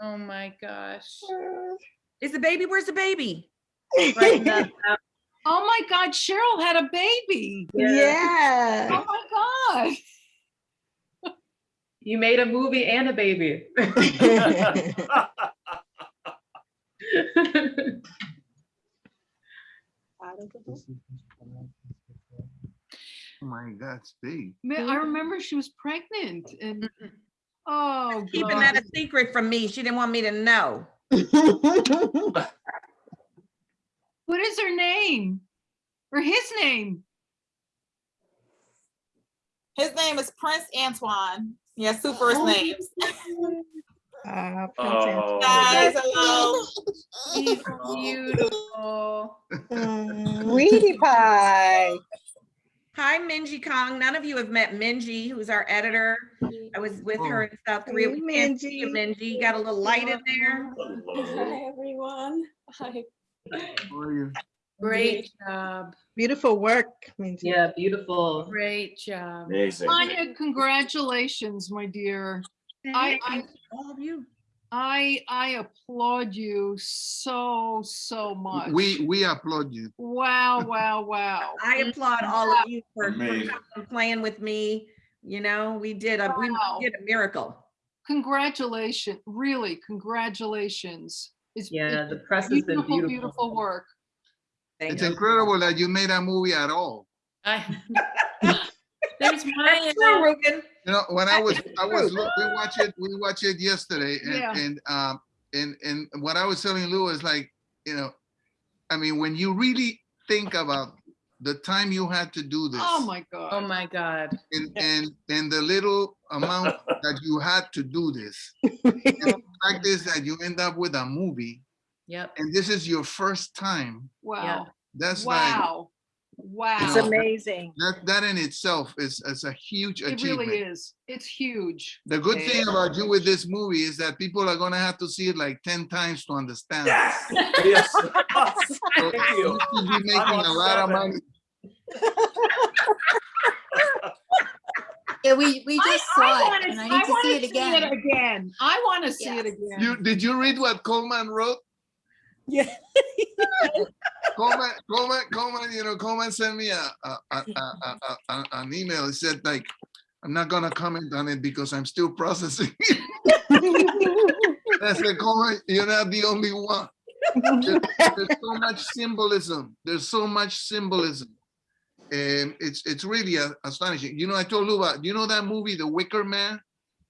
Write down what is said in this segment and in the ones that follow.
Oh my gosh. Uh. Is the baby, where's the baby? Right. Uh, oh my God, Cheryl had a baby. Yeah. Oh my God. You made a movie and a baby. Oh my God, it's big. I remember she was pregnant and, oh Keeping that a secret from me. She didn't want me to know. What is her name? Or his name? His name is Prince Antoine. He has two first names. Ah, Oh. Guys, hello. He's beautiful. Mm, Sweetie pie. Hi, Minji Kong. None of you have met Minji, who's our editor. I was with her in South Korea. Hey, We can't see you, Minji. Minji. You got a little light in there. Hi, everyone. Hi. How are you? Great job. Beautiful work, Minji. Yeah, beautiful. Great job. Amazing. Anya, congratulations, my dear. I, I, All of you. I, I applaud you so, so much. We, we applaud you. Wow, wow, wow. I applaud all of you for, for Amazing. coming and playing with me. You know, we did a, we did a miracle. Congratulations, really, congratulations. It's Yeah, it's the press has been beautiful, beautiful. beautiful work. Thank It's you. incredible that you made a movie at all. I- There's my, That's true, Ruben. You know, when I was, I was, look, we watched it, we watched it yesterday Yeah. and, and, um, and, and what I was telling Lou is like, you know, I mean, when you really think about the time you had to do this. oh my god. Oh my God. And, and, and the little amount that you had to do this. And the fact is that you end up with a movie Yep. and this is your first time. Wow, That's like, wow, It's amazing. that, that in itself is, is a huge It achievement. It really is. It's huge. The good thing about you with this movie is that people are gonna have to see it like ten times to understand. Yes. Yes. So Thank you. should be making a lot of money. Yeah, we, we just I saw wanna- it and I need to wanna see it again. again. I want to see it again. You, did you read what Coleman wrote? Yeah. Coleman, Coleman, Coleman, you know, Coleman sent me a, a, a, a, a- a- an email. He said like, I'm not gonna comment on it because I'm still processing. I said, Coleman, you're not the only one. There- There's so much symbolism. There's so much symbolism. And it's, it's really a- astonishing. You know, I told Luba, you know that movie, The Wicker Man?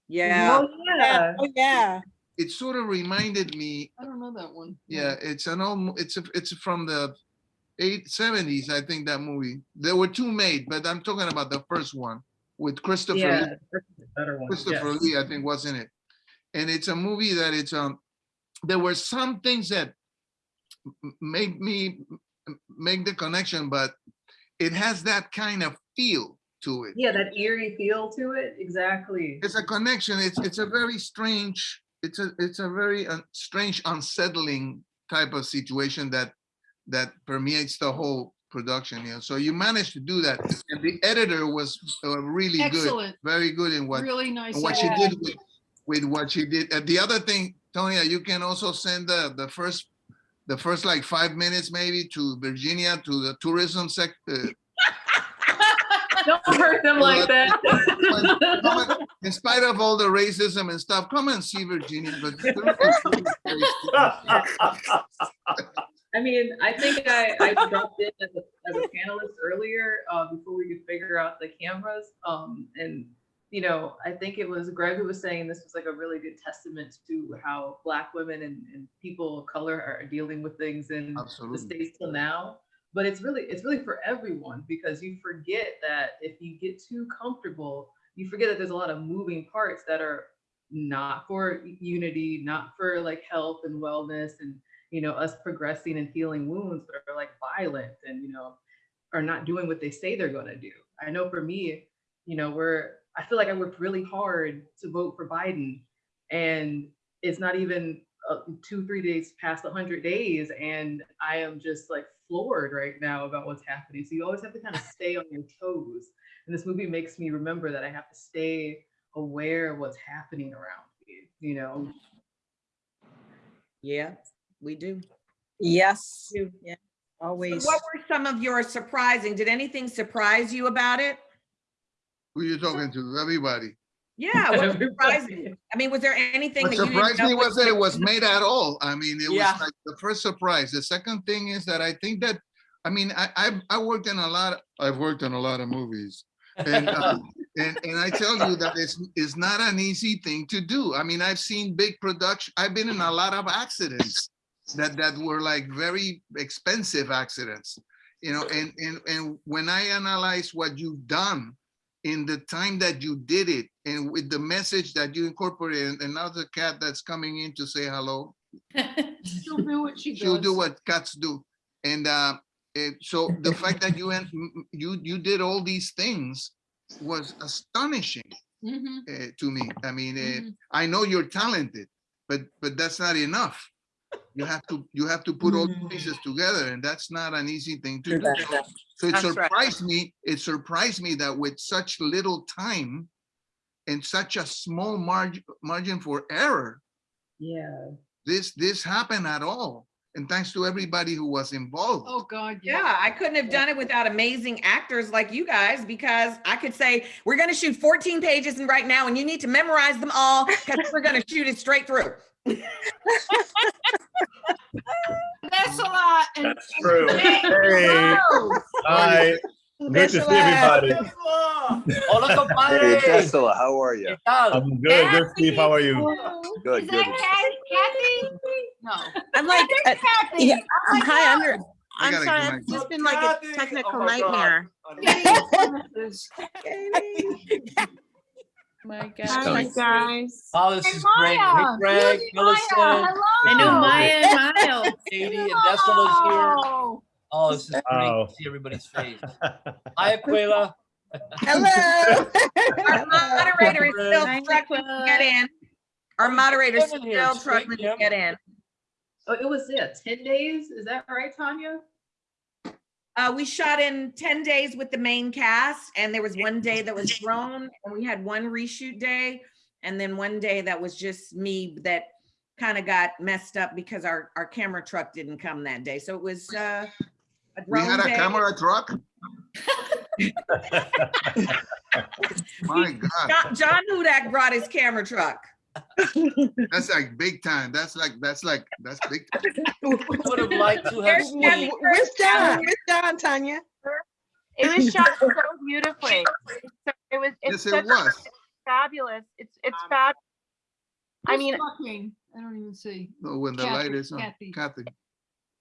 Yeah. Oh, yeah. Oh, yeah. It sort of reminded me I don't know that one. Yeah, it's an old, it's, a- it's from the eight seventies, I think, that movie. There were two made, but I'm talking about the first one with Christopher, Yeah, Lee- that's better one. Christopher yes. Lee, I think was in it. And it's a movie that it's, um, there were some things that made me make the connection, but it has that kind of feel to it. Yeah, that eerie feel to it, exactly. It's a connection. It's, it's a very strange, it's a, it's a very uh, strange, unsettling type of situation that, that permeates the whole production, you know, so you managed to do that. And the editor was uh, really good, very good in what, really nice. what she did with, with what she did. And the other thing, Tonya, you can also send the, the first, the first like five minutes maybe to Virginia, to the tourism sec, uh, Don't hurt them like that. and- in spite of all the racism and stuff, come and see Virginia. But I mean, I think I, I dropped in as a, as a panelist earlier, uh, before we could figure out the cameras. Um, and, you know, I think it was Greg who was saying this was like a really good testament to how Black women and, and people of color are dealing with things in the States till now. But it's really, it's really for everyone because you forget that if you get too comfortable, you forget that there's a lot of moving parts that are not for unity, not for like health and wellness and you know, us progressing and healing wounds that are like violent and, you know, are not doing what they say they're going to do. I know for me, you know, we're, I feel like I worked really hard to vote for Biden and it's not even uh, two, three days past 100 days. And I am just like floored right now about what's happening. So you always have to kind of stay on your toes. And this movie makes me remember that I have to stay aware of what's happening around me, you know? Mm. Yeah, we do. Yes, do. yeah, So always. What were some of your surprising? Did anything surprise you about it? Who you talking to? Everybody. Yeah, what was Everybody. you? I mean, was there anything What that you surprised me was that it was made at all. I mean, it was like the first surprise. The second thing is that I think that, I mean, I, I, I worked in a lot, I've worked in a lot of movies. And, uh, and, and I tell you that it's, it's not an easy thing to do. I mean, I've seen big production, I've been in a lot of accidents that, that were like very expensive accidents. You know, and, and, and when I analyze what you've done in the time that you did it and with the message that you incorporated, and now the cat that's coming in to say hello, She'll do what she does. she'll do what cats do. And uh, it, so the fact that you and you you did all these things was astonishing Mhm, uh, to me. I mean, uh, mhm. I know you're talented, but but that's not enough. You have to you have to put all the mm. pieces together, and that's not an easy thing to do. So- So it That's right. surprised me, it surprised me that with such little time and such a small margin margin for error, Yeah. this this happened at all. And thanks to everybody who was involved. Oh, God, yeah. Yeah, I couldn't have done it without amazing actors like you guys because I could say, we're gonna shoot 14 pages and right now and you need to memorize them all because we're gonna shoot it straight through. That's a lot. and- True. Hey, hi. Good to see everybody. Hola, Hey. Tesla, how are you? I'm good. Good, Steve. How are you? Good, Is good. that Kathy? No. I'm like, uh, Kathy. yeah, Oh my hi, I'm, God. your- I I'm sorry, get it's just been like a Oh technical my God. nightmare. My Hi, guys. Oh, this Hey, is great. Hey, Maya. Greg, Millicent, Maya, hello. I know Maya and Miles. Katie, and Decima's here. Oh. Oh, this is great Wow. to see everybody's face. Hi, Aquila. Hello. Our moderator is still struggling to get in. Our moderator is still struggling to get in. Oh, it was, yeah, ten days, is that right, Tonya? Uh, we shot in ten days with the main cast and there was one day that was drone and we had one reshoot day. And then one day that was just me that kind of got messed up because our, our camera truck didn't come that day. So it was, uh, a We had drone a day. camera truck. My God, John, John Hudak brought his camera truck. That's like big time. That's like, that's like, that's big. time. Would have liked to have seen. Where's John? Where's John, Tonya? It was shot so beautifully. So It was, it's Yes, it such was. fabulous. It's, it's um, fab. I mean, talking? I don't even see. No, when the light is on. Kathy. Kathy.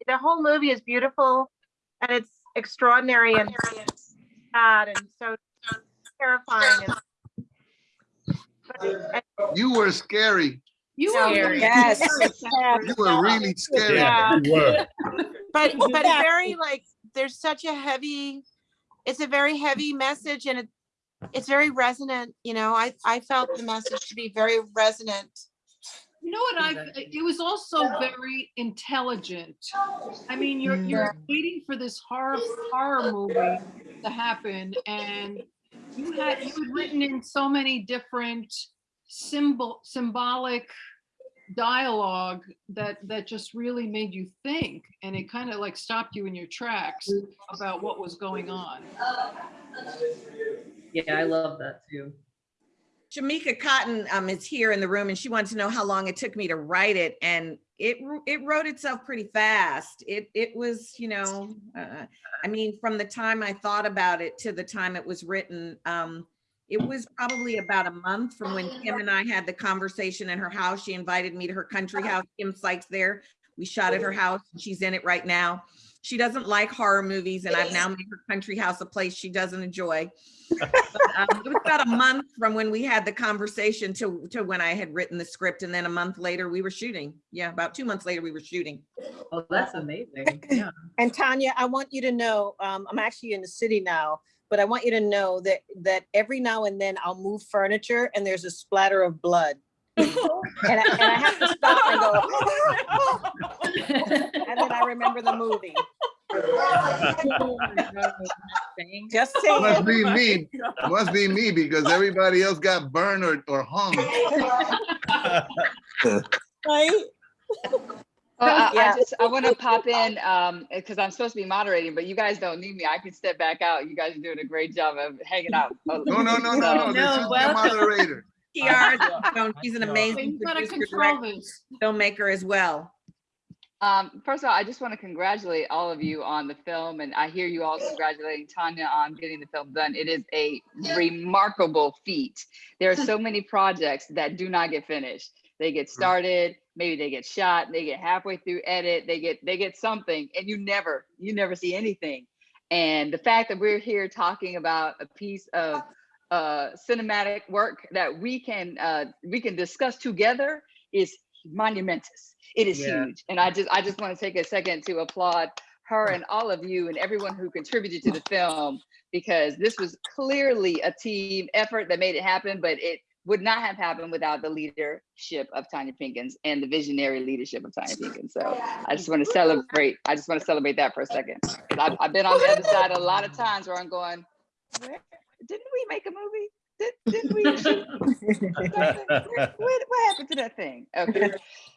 the whole movie is beautiful and it's extraordinary and sad and so terrifying. and You were scary. You were Scary. really Yes. scary. You were really scary. Yeah, you were. But, but Exactly. very like, there's such a heavy, it's a very heavy message and it, it's very resonant, you know, I, I felt the message to be very resonant. You know what I, it was also very intelligent. I mean, you're, mm. you're waiting for this horror, horror movie to happen and you had, you had written in so many different symbol, symbolic dialogue that, that just really made you think. And it kind of like stopped you in your tracks about what was going on. Yeah, I love that too. Jamaica Cotton um, is here in the room and she wanted to know how long it took me to write it and it it wrote itself pretty fast. It it was, you know, uh, I mean, from the time I thought about it to the time it was written, um, it was probably about a month from when Kim and I had the conversation in her house. She invited me to her country house. Kim Sykes there. We shot at her house. She's in it right now. She doesn't like horror movies and I've now made her country house a place she doesn't enjoy. But, um, It was about a month from when we had the conversation to, to when I had written the script. And then a month later, we were shooting. Yeah, about two months later, we were shooting. Oh, that's amazing. Yeah. And Tanya, I want you to know, um, I'm actually in the city now, but I want you to know that, that every now and then I'll move furniture and there's a splatter of blood. And I, and I have to stop and go, and then I remember the movie. Just Must be me. Must be me because everybody else got burned or, or hung. Right? Well, I, Yeah. I just, I want to pop in, um, because I'm supposed to be moderating, but you guys don't need me. I can step back out. You guys are doing a great job of hanging out. No, no, no, no, no, So- this is the moderator. PR, you she's an amazing producer, director, filmmaker as well. Um, first of all, I just want to congratulate all of you on the film, and I hear you all congratulating Tonya on getting the film done. It is a remarkable feat. There are so many projects that do not get finished. They get started, maybe they get shot, they get halfway through edit, they get they get something, and you never you never see anything. And the fact that we're here talking about a piece of uh, cinematic work that we can uh, we can discuss together is monumentous. It is Yeah. huge, and I just I just want to take a second to applaud her and all of you and everyone who contributed to the film because this was clearly a team effort that made it happen, but it would not have happened without the leadership of Tonya Pinkins and the visionary leadership of Tonya Pinkins. So I just want to celebrate. I just want to celebrate that for a second. I've, I've been on the other side a lot of times where I'm going, where, didn't we make a movie? Did, didn't we shoot what, what happened to that thing? Okay.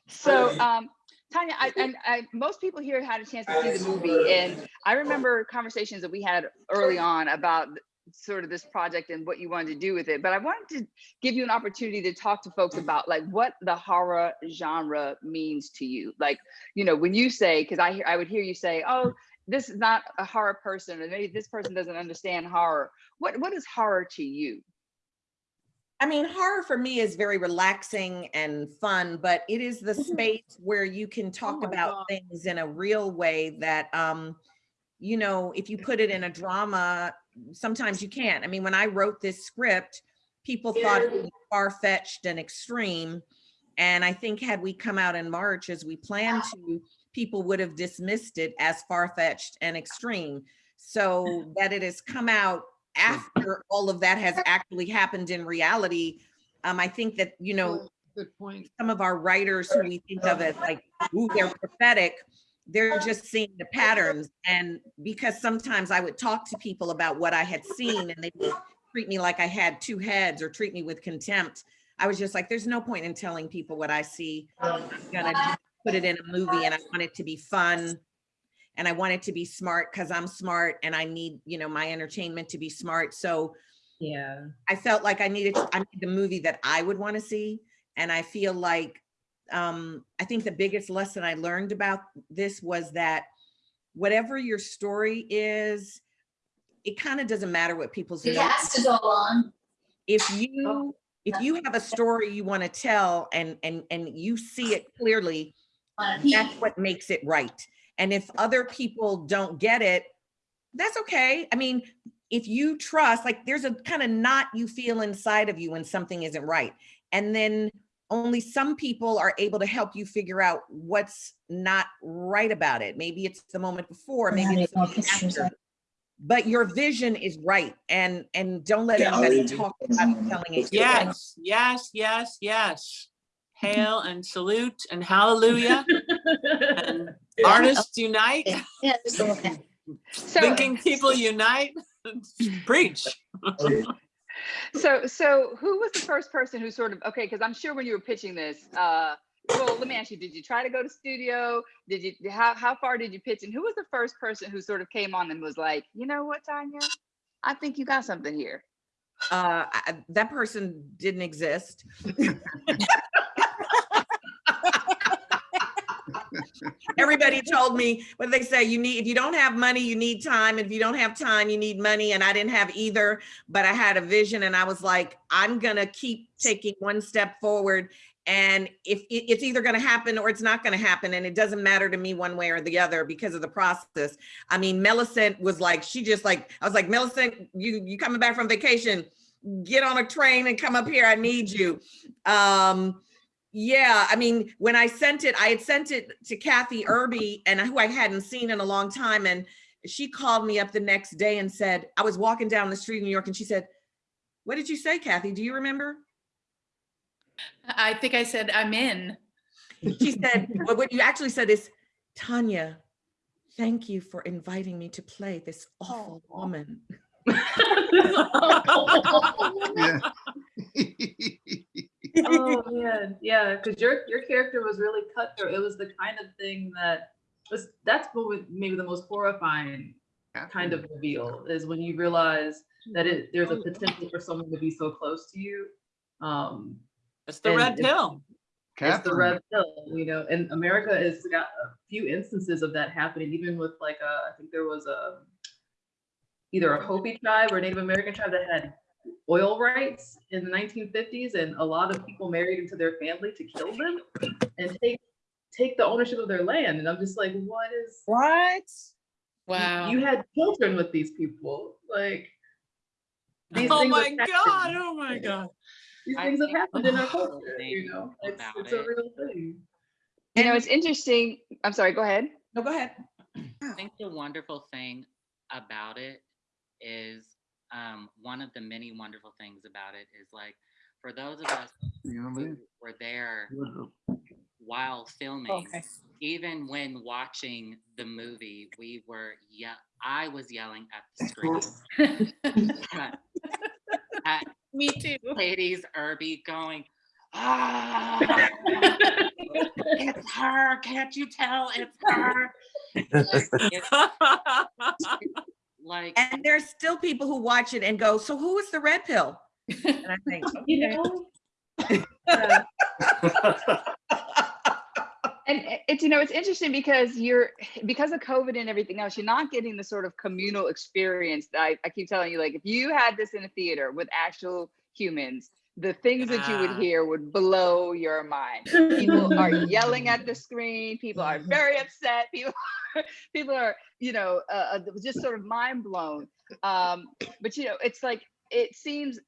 So, um, Tonya, I, and I, most people here had a chance to see the movie, and I remember conversations that we had early on about sort of this project and what you wanted to do with it. But I wanted to give you an opportunity to talk to folks about like what the horror genre means to you. Like, you know, when you say, because I hear, I would hear you say, oh, this is not a horror person, or maybe this person doesn't understand horror. What what is horror to you? I mean, horror for me is very relaxing and fun, but it is the space where you can talk my about God. things in a real way that, um, you know, if you put it in a drama, sometimes you can't. I mean, when I wrote this script, people thought it was far-fetched and extreme. And I think had we come out in March as we planned to, people would have dismissed it as far-fetched and extreme. So that it has come out after all of that has actually happened in reality, um, I think that, you know, Good point. some of our writers who we think of as like, ooh, they're prophetic, they're just seeing the patterns. And because sometimes I would talk to people about what I had seen and they would treat me like I had two heads or treat me with contempt. I was just like, there's no point in telling people what I see. I'm gonna put it in a movie and I want it to be fun. And I want it to be smart because I'm smart and I need, you know, my entertainment to be smart. So Yeah. I felt like I needed, I need the movie that I would want to see. And I feel like, um, I think the biggest lesson I learned about this was that whatever your story is, it kind of doesn't matter what people's. It has to go on. if you if you have a story you want to tell and and and you see it clearly On a peak. That's what makes it right. And if other people don't get it that's okay. I mean if you trust like there's a kind of knot you feel inside of you when something isn't right. And then only some people are able to help you figure out what's not right about it. Maybe it's the moment before maybe it's the moment after. but your vision is right and and don't let anybody oh, talk about you telling it Yes, yes, yes, yes. Hail and salute and hallelujah. And artists unite, Yeah, just a little bit. So, thinking people unite. Preach. so, so who was the first person who sort of okay? Because I'm sure when you were pitching this, uh, well, let me ask you: Did you try to go to studio? Did you? How how far did you pitch? And who was the first person who sort of came on and was like, you know what, Tonya, I think you got something here. uh I- that person didn't exist everybody told me what they say you need if you don't have money you need time. If you don't have time you need money. And i didn't have either but i had a vision and i was like i'm gonna keep taking one step forward. And if it's either to happen or it's not to happen and it doesn't matter to me one way or the other because of the process. I mean millicent was like she just like i was like millicent you you coming back from vacation? Get on a train and come up here. I need you. Um yeah, I mean, when I sent it, I had sent it to Kathy Erbe and who I hadn't seen in a long time. And she called me up the next day and said, I was walking down the street in New York and she said, what did you say, Kathy? Do you remember? I think I said I'm in. She said, well, what you actually said is, Tonya, thank you for inviting me to play this oh. awful woman. Yeah. Man, yeah, because your your character was really cutthroat. It was the kind of thing that was that's what was maybe the most horrifying kind of reveal is when you realize that it there's a potential for someone to be so close to you. Um, It's the red it's- pill. It's the red pill, you know, and America has got a few instances of that happening, even with like uh, I think there was a either a Hopi tribe or Native American tribe that had oil rights in the 1950s, and a lot of people married into their family to kill them and take take the ownership of their land. And I'm just like, what is What? Wow. you had children with these people, like these Oh things my have God, happened. oh my God. These I things have happened in our culture, you know. It's it's a real thing. You know, it's interesting. I'm sorry, go ahead. No, go ahead. I think the wonderful thing about it is um, one of the many wonderful things about it is like for those of us You know what I who mean? were there while filming, Okay. even when watching the movie, we were yeah, I was yelling at the screen. at, at Me too. ladies Erbe going, ah, it's her. Can't you tell it's her? It's like And there's still people who watch it and go, so who is the red pill? And I think, You know? And it's, you know, it's interesting because you're, because of COVID and everything else, you're not getting the sort of communal experience that I, I keep telling you, like, if you had this in a theater with actual humans, the things that you would hear would blow your mind. People are yelling at the screen. People are very upset. People, people are, you know, uh, uh, just sort of mind blown. Um, but you know, it's like it seems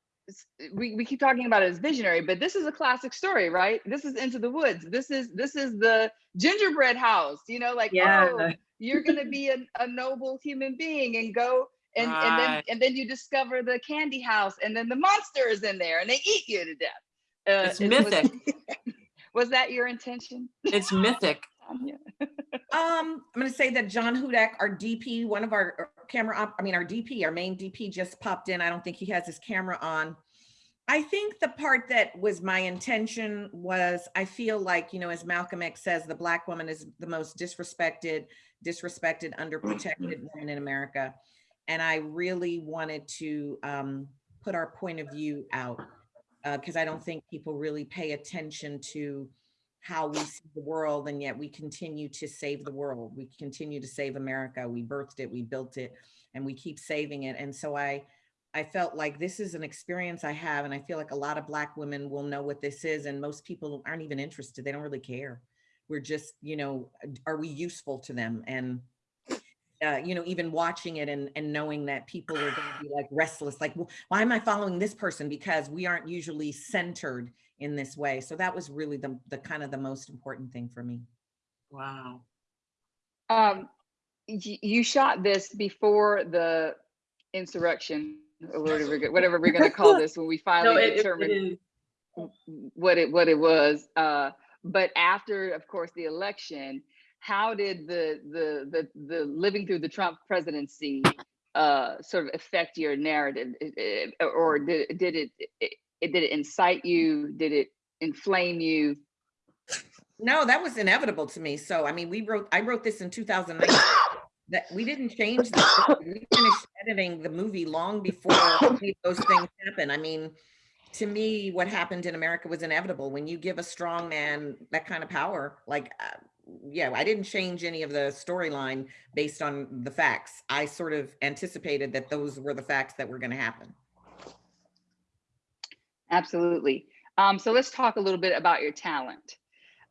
we, we keep talking about it as visionary, but this is a classic story, right? This is Into the Woods. This is this is the gingerbread house. You know, like Yeah. oh, you're gonna be a, a noble human being and go and and then and then you discover the candy house and then the monster is in there and they eat you to death. Uh, It's is- was- mythic. Was that your intention? It's mythic. Um, I'm gonna say that John Hudak, our DP, one of our camera op, I mean, our DP, our main DP just popped in. I don't think he has his camera on. I think the part that was my intention was, I feel like, you know, as Malcolm X says, the black woman is the most disrespected, disrespected, underprotected woman in America. And I really wanted to um, put our point of view out because I don't think people really pay attention to how we see the world and yet we continue to save the world. We continue to save America. We birthed it, we built it, and we keep saving it. And so I, I felt like this is an experience I have, and I feel like a lot of Black women will know what this is, and most people aren't even interested. They don't really care. We're just, you know, are we useful to them? And uh, you know, even watching it and, and knowing that people are going to be like restless, like, "Well, why am I following this person? Because we aren't usually centered in this way. So that was really the, the kind of the most important thing for me. Wow. Um, you shot this before the insurrection, or whatever, we're go- whatever we're gonna call this, when we No, finally it, it, determined what it what it was. Uh, but after, of course, the election, how did the the the the living through the Trump presidency uh, sort of affect your narrative, or did it- did it, it did it incite you? Did it inflame you? No, that was inevitable to me. So, I mean, we wrote, I wrote this in 2009. That we didn't change the, we finished editing the movie long before those things happened. I mean, to me, what happened in America was inevitable. When you give a strong man that kind of power, like, uh, yeah, I didn't change any of the storyline based on the facts. I sort of anticipated that those were the facts that were going to happen. Absolutely. Um, so let's talk a little bit about your talent.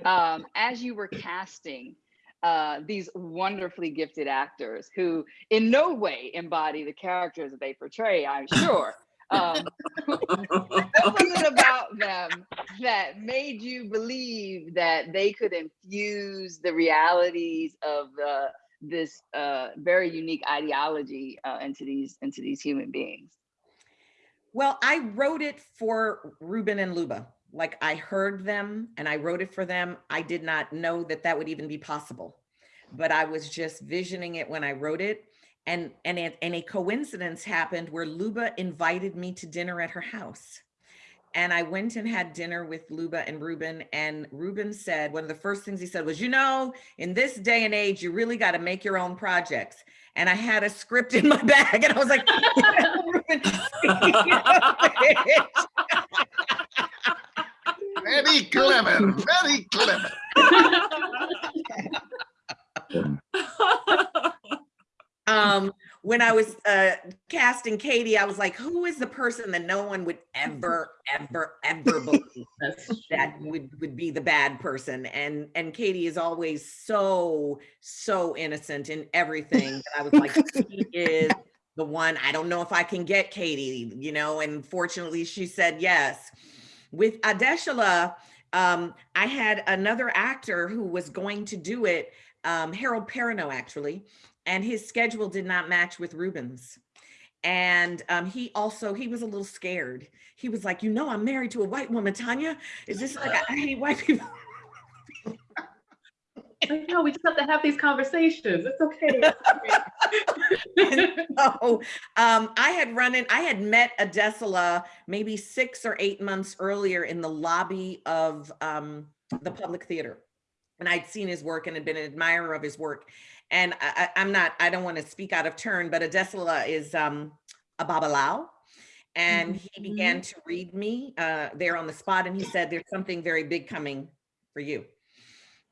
Um, as you were casting uh, these wonderfully gifted actors who in no way embody the characters that they portray, I'm sure. Um, what was it about them that made you believe that they could infuse the realities of uh, this uh, very unique ideology uh, into these into these human beings? Well, I wrote it for Ruben and Luba. Like I heard them and I wrote it for them. I did not know that that would even be possible, but I was just visioning it when I wrote it. And and it, and a coincidence happened where Luba invited me to dinner at her house. and I went and had dinner with Luba and Ruben. And Ruben said, one of the first things he said was, you know, in this day and age, you really got to make your own projects. And I had a script in my bag and I was like, "Ruben, Very clever, very clever. um, when I was uh, casting Katie, I was like, who is the person that no one would ever, ever, ever believe that would, would be the bad person? And and Katie is always so, so innocent in everything. that I was like, she is the one. I don't know if I can get Katie, you know, and fortunately she said yes. With Adesola, um, I had another actor who was going to do it, um, Harold Perrineau, actually, and his schedule did not match with Ruben's. And um, he also, he was a little scared. He was like, you know, I'm married to a white woman, Tonya. Is this like, I hate white people. I know, we just have to have these conversations. It's okay. so um, I had run in, I had met Adesola maybe six or eight months earlier in the lobby of um, the public theater. And I'd seen his work and had been an admirer of his work. And I, I, am not, I don't want to speak out of turn, but Adesola is um, a Babalawo. And he began to read me uh, there on the spot. And he said, there's something very big coming for you.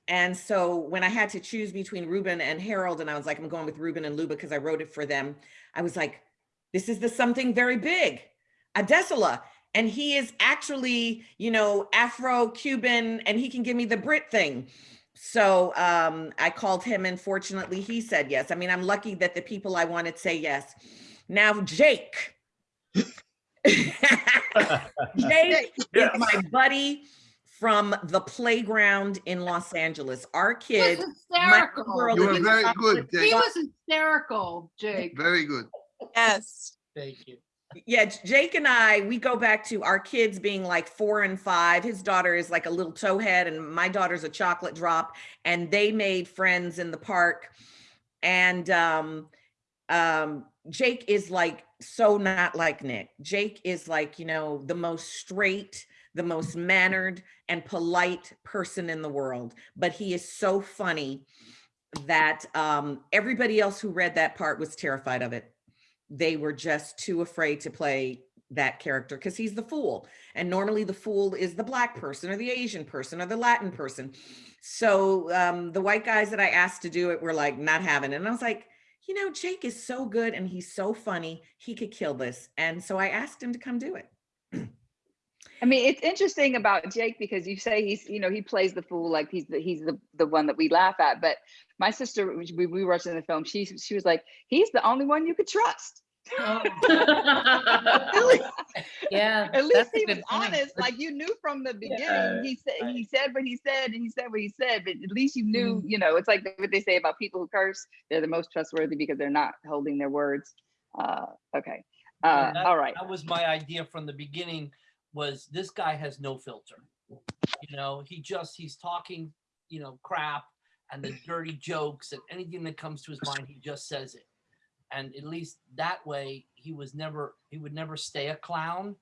And so when I had to choose between Ruben and Harold, and I was like, I'm going with Ruben and Luba because I wrote it for them. I was like, this is the something very big, Adesola. And he is actually, you know, Afro-Cuban and he can give me the Brit thing. So um, I called him and fortunately he said yes. I mean, I'm lucky that the people I wanted say yes. Now, Jake. Jake is my buddy from the playground in Los Angeles. Our He was kid, my hysterical. You were very chocolate good, He was hysterical, Jake. Very good. Yes. Thank you. Yeah, Jake and I, we go back to our kids being like four and five. His daughter is like a little towhead, and my daughter's a chocolate drop. And they made friends in the park. And um, um, Jake is like so not like Nick. Jake is like, you know, the most straight, the most mannered and polite person in the world. But he is so funny that um, everybody else who read that part was terrified of it they were just too afraid to play that character because he's the fool. And normally the fool is the black person or the Asian person or the Latin person. So um, the white guys that I asked to do it were like not having it. And I was like, you know, Jake is so good and he's so funny. He could kill this. And so I asked him to come do it. I mean, it's interesting about Jake because you say he's, you know, he plays the fool like he's the he's the the one that we laugh at. But my sister, we we were watching the film. She she was like, he's the only one you could trust. Yeah. At least he was honest. Like you knew from the beginning. Yeah, he said right. he said what he said, and he said what he said. But at least you knew. Mm-hmm. You know, it's like what they say about people who curse. They're the most trustworthy because they're not holding their words. Uh, okay. Uh, that- all right. That was my idea from the beginning, was this guy has no filter. You know, he just, he's talking, you know, crap and the dirty jokes and anything that comes to his mind, he just says it. And at least that way, he was never, he would never stay a clown.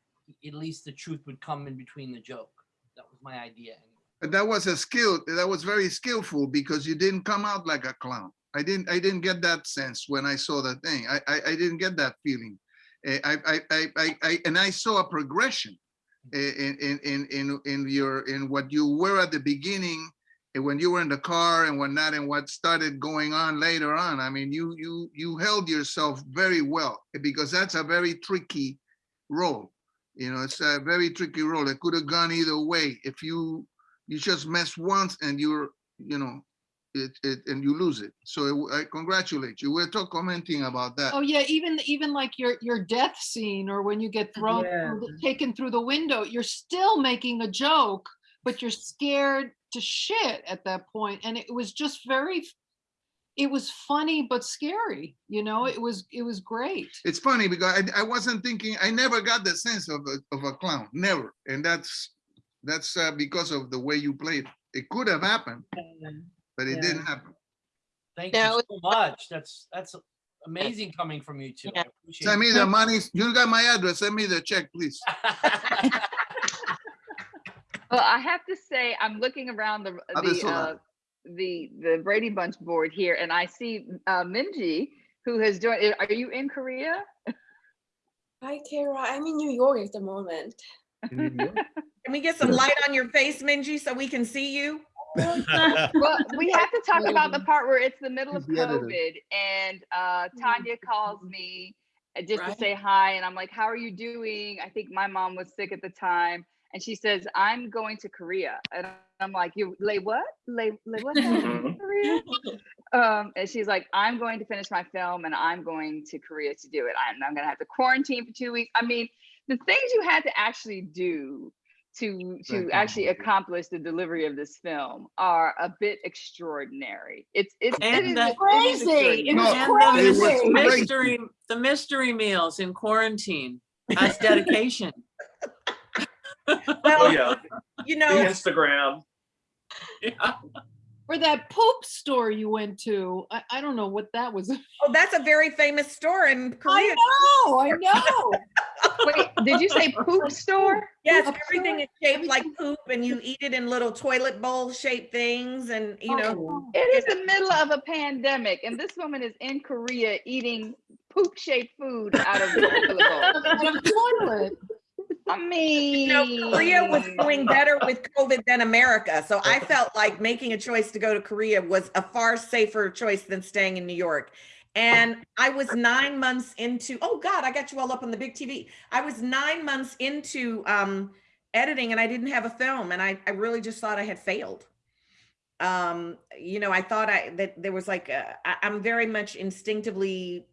At least the truth would come in between the joke. That was my idea. But that was a skill, that was very skillful because you didn't come out like a clown. I didn't, I didn't get that sense when I saw the thing. I, I, I didn't get that feeling. Eh, I, I, I, I, I, and I saw a progression in, in, in, in, your, in what you were at the beginning, and when you were in the car and whatnot, and what started going on later on. I mean, you, you, you held yourself very well because that's a very tricky role. You know, it's a very tricky role. It could have gone either way. If you, you just mess once and you're, you know, it, it, and you lose it. So I congratulate you. We're talk commenting about that. Oh yeah, even even like your your death scene or when you get thrown Yeah. through the- taken through the window, you're still making a joke, but you're scared to shit at that point. And it was just very it was funny but scary, you know, it was it was great. It's funny because I, I wasn't thinking, I never got the sense of a, of a clown, never. And that's, that's uh, because of the way you played. It could have happened, but it didn't happen. Thank No, you so much. That's, that's amazing coming from you two. I Yeah. appreciate Send me it. the money. You got my address. Send me the check, please. Well, I have to say, I'm looking around the the Adesola. uh, the the Brady Bunch board here, and I see uh, Minji, who has joined. Are you in Korea? Hi, Kara. I'm in New York at the moment. Can we get some light on your face, Minji, so we can see you? well, we have to talk about the part where it's the middle of He's the editor. COVID, and uh, Tonya calls me just to say hi, and I'm like, "How are you doing?" I think my mom was sick at the time, and she says, "I'm going to Korea," and I'm like, "You lay what? Lay lay what? Korea?" Um, and she's like, "I'm going to finish my film, and I'm going to Korea to do it. I'm, I'm going to have to quarantine for two weeks." I mean, the things you had to actually do to to Thank you. actually accomplish the delivery of this film are a bit extraordinary. It's it's it And is- the- it is Crazy. It extraordinary. was And the crazy. great. mystery, the mystery meals in quarantine. That's dedication. Well, Oh, yeah, you the know, Instagram. Yeah. Or that poop store you went to. I, I don't know what that was. oh, that's a very famous store in Korea. I know, I know. Wait, did you say poop store? Yes, Poop everything is shaped like poop and you eat it in little toilet bowl shaped things and, you know, Oh, It is the middle of a pandemic, and this woman is in Korea eating poop-shaped food out of the toilet bowl. out of toilet. Mean, you know, Korea was doing better with COVID than America. So I felt like making a choice to go to Korea was a far safer choice than staying in New York. And I was nine months into, oh God, I got you all up on the big TV. I was nine months into um, editing and I didn't have a film and I, I really just thought I had failed. Um, you know, I thought I, that there was like, a, I, I'm very much instinctively,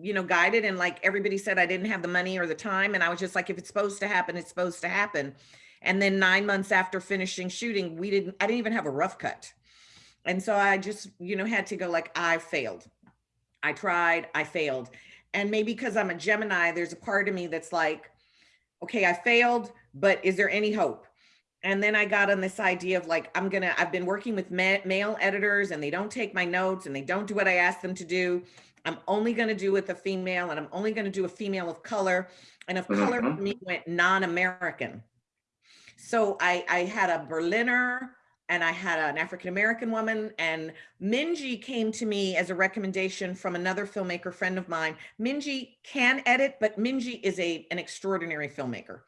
you know, guided and like everybody said I didn't have the money or the time. And I was just like, if it's supposed to happen, it's supposed to happen. And then nine months after finishing shooting, we didn't, I didn't even have a rough cut. And so I just, you know, had to go like, I failed. I tried, I failed. And maybe because I'm a Gemini, there's a part of me that's like, okay, I failed, but is there any hope? And then I got on this idea of like, I'm gonna, I've been working with ma- male editors and they don't take my notes and they don't do what I ask them to do. I'm only gonna do with a female and I'm only gonna do a female of color. And of color for me went non-American. So I, I had a Berliner and I had an African-American woman and Minji came to me as a recommendation from another filmmaker friend of mine. Minji can edit, but Minji is a, an extraordinary filmmaker.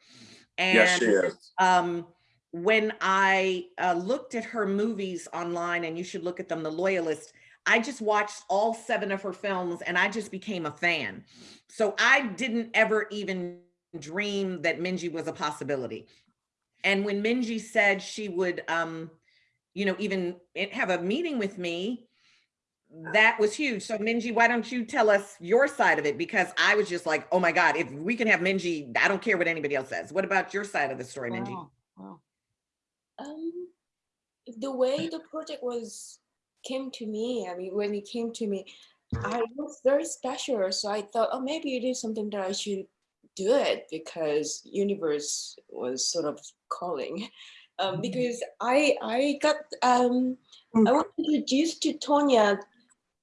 Yes, she is. um, when I uh, looked at her movies online, and you should look at them, The Loyalist, I just watched all seven of her films and I just became a fan. So I didn't ever even dream that Minji was a possibility. And when Minji said she would, um, you know, even have a meeting with me, that was huge. So Minji, why don't you tell us your side of it? Because I was just like, oh my God, if we can have Minji, I don't care what anybody else says. What about your side of the story, Minji? Wow, wow. Um, the way the project was came to me, I mean, when it came to me, I was very special. So I thought, oh, maybe it is something that I should do it because universe was sort of calling. Um, because I I got um I was introduced to Tonya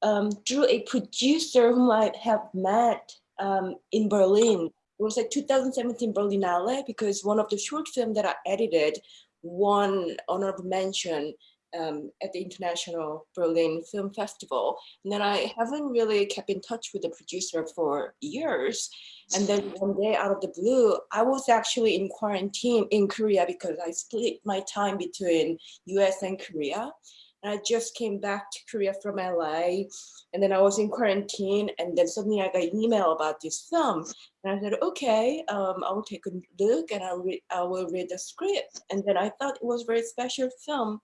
um, through a producer whom I have met um, in Berlin. It was like 2017 Berlinale because one of the short film that I edited won honorable mention um, at the International Berlin Film Festival. And then I haven't really kept in touch with the producer for years. And then one day out of the blue, I was actually in quarantine in Korea because I split my time between US and Korea. And I just came back to Korea from LA. And then I was in quarantine. And then suddenly I got an email about this film. And I said, okay, um, I will take a look and read, I will read the script. And then I thought it was a very special film.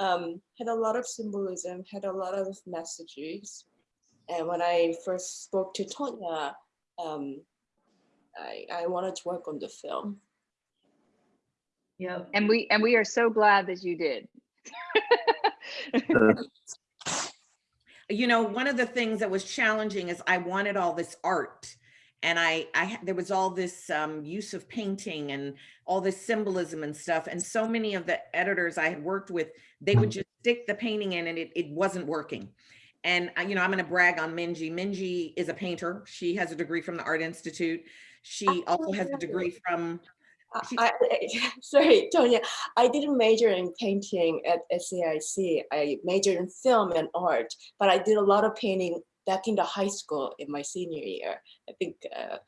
Um, had a lot of symbolism, had a lot of messages. And when I first spoke to Tonya, um, I, I wanted to work on the film. Yep. and we and we are so glad that you did. you know, one of the things that was challenging is I wanted all this art and I, I, there was all this um, use of painting and all this symbolism and stuff. And so many of the editors I had worked with, they would just stick the painting in and it, it wasn't working. And, uh, you know, I'm going to brag on Minji. Minji is a painter. She has a degree from the Art Institute. She also has a degree from I, I- sorry, Tonya, I didn't major in painting at SAIC. I majored in film and art, but I did a lot of painting back in the high school in my senior year. I think, uh,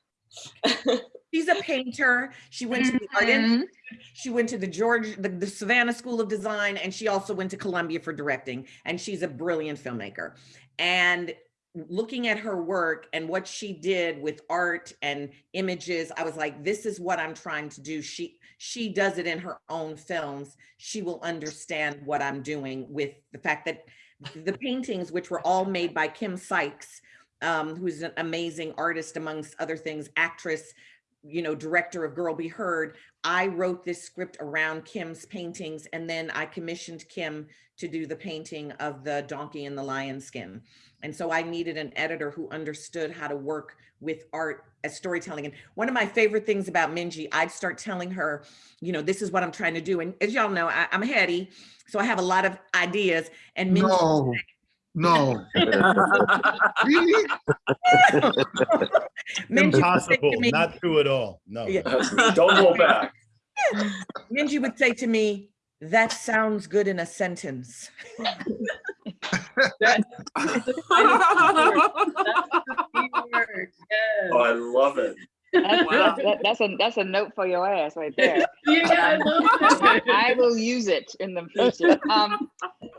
She's a painter. She went to the Art Institute. She went to the George, the, the Savannah School of Design, and she also went to Columbia for directing. And she's a brilliant filmmaker. And looking at her work and what she did with art and images, I was like, this is what I'm trying to do. She she does it in her own films. She will understand what I'm doing with the fact that the paintings, which were all made by Kim Sykes, um, who's an amazing artist amongst other things, actress, you know, director of Girl Be Heard. I wrote this script around Kim's paintings and then I commissioned Kim to do the painting of the donkey and the lion skin. And so I needed an editor who understood how to work with art as storytelling. And one of my favorite things about Minji, I'd start telling her, you know, this is what I'm trying to do. And as y'all know, I, I'm heady, so I have a lot of ideas. And Minji No, no. Really? Minji would say to Impossible, me- not true at all. No. Yeah. Don't hold back. Minji would say to me, that sounds good in a sentence. Oh, I love it. That's, Wow. that's, that- that's a, that's a note for your ass right there. Yeah, I. I will use it in the future. Um,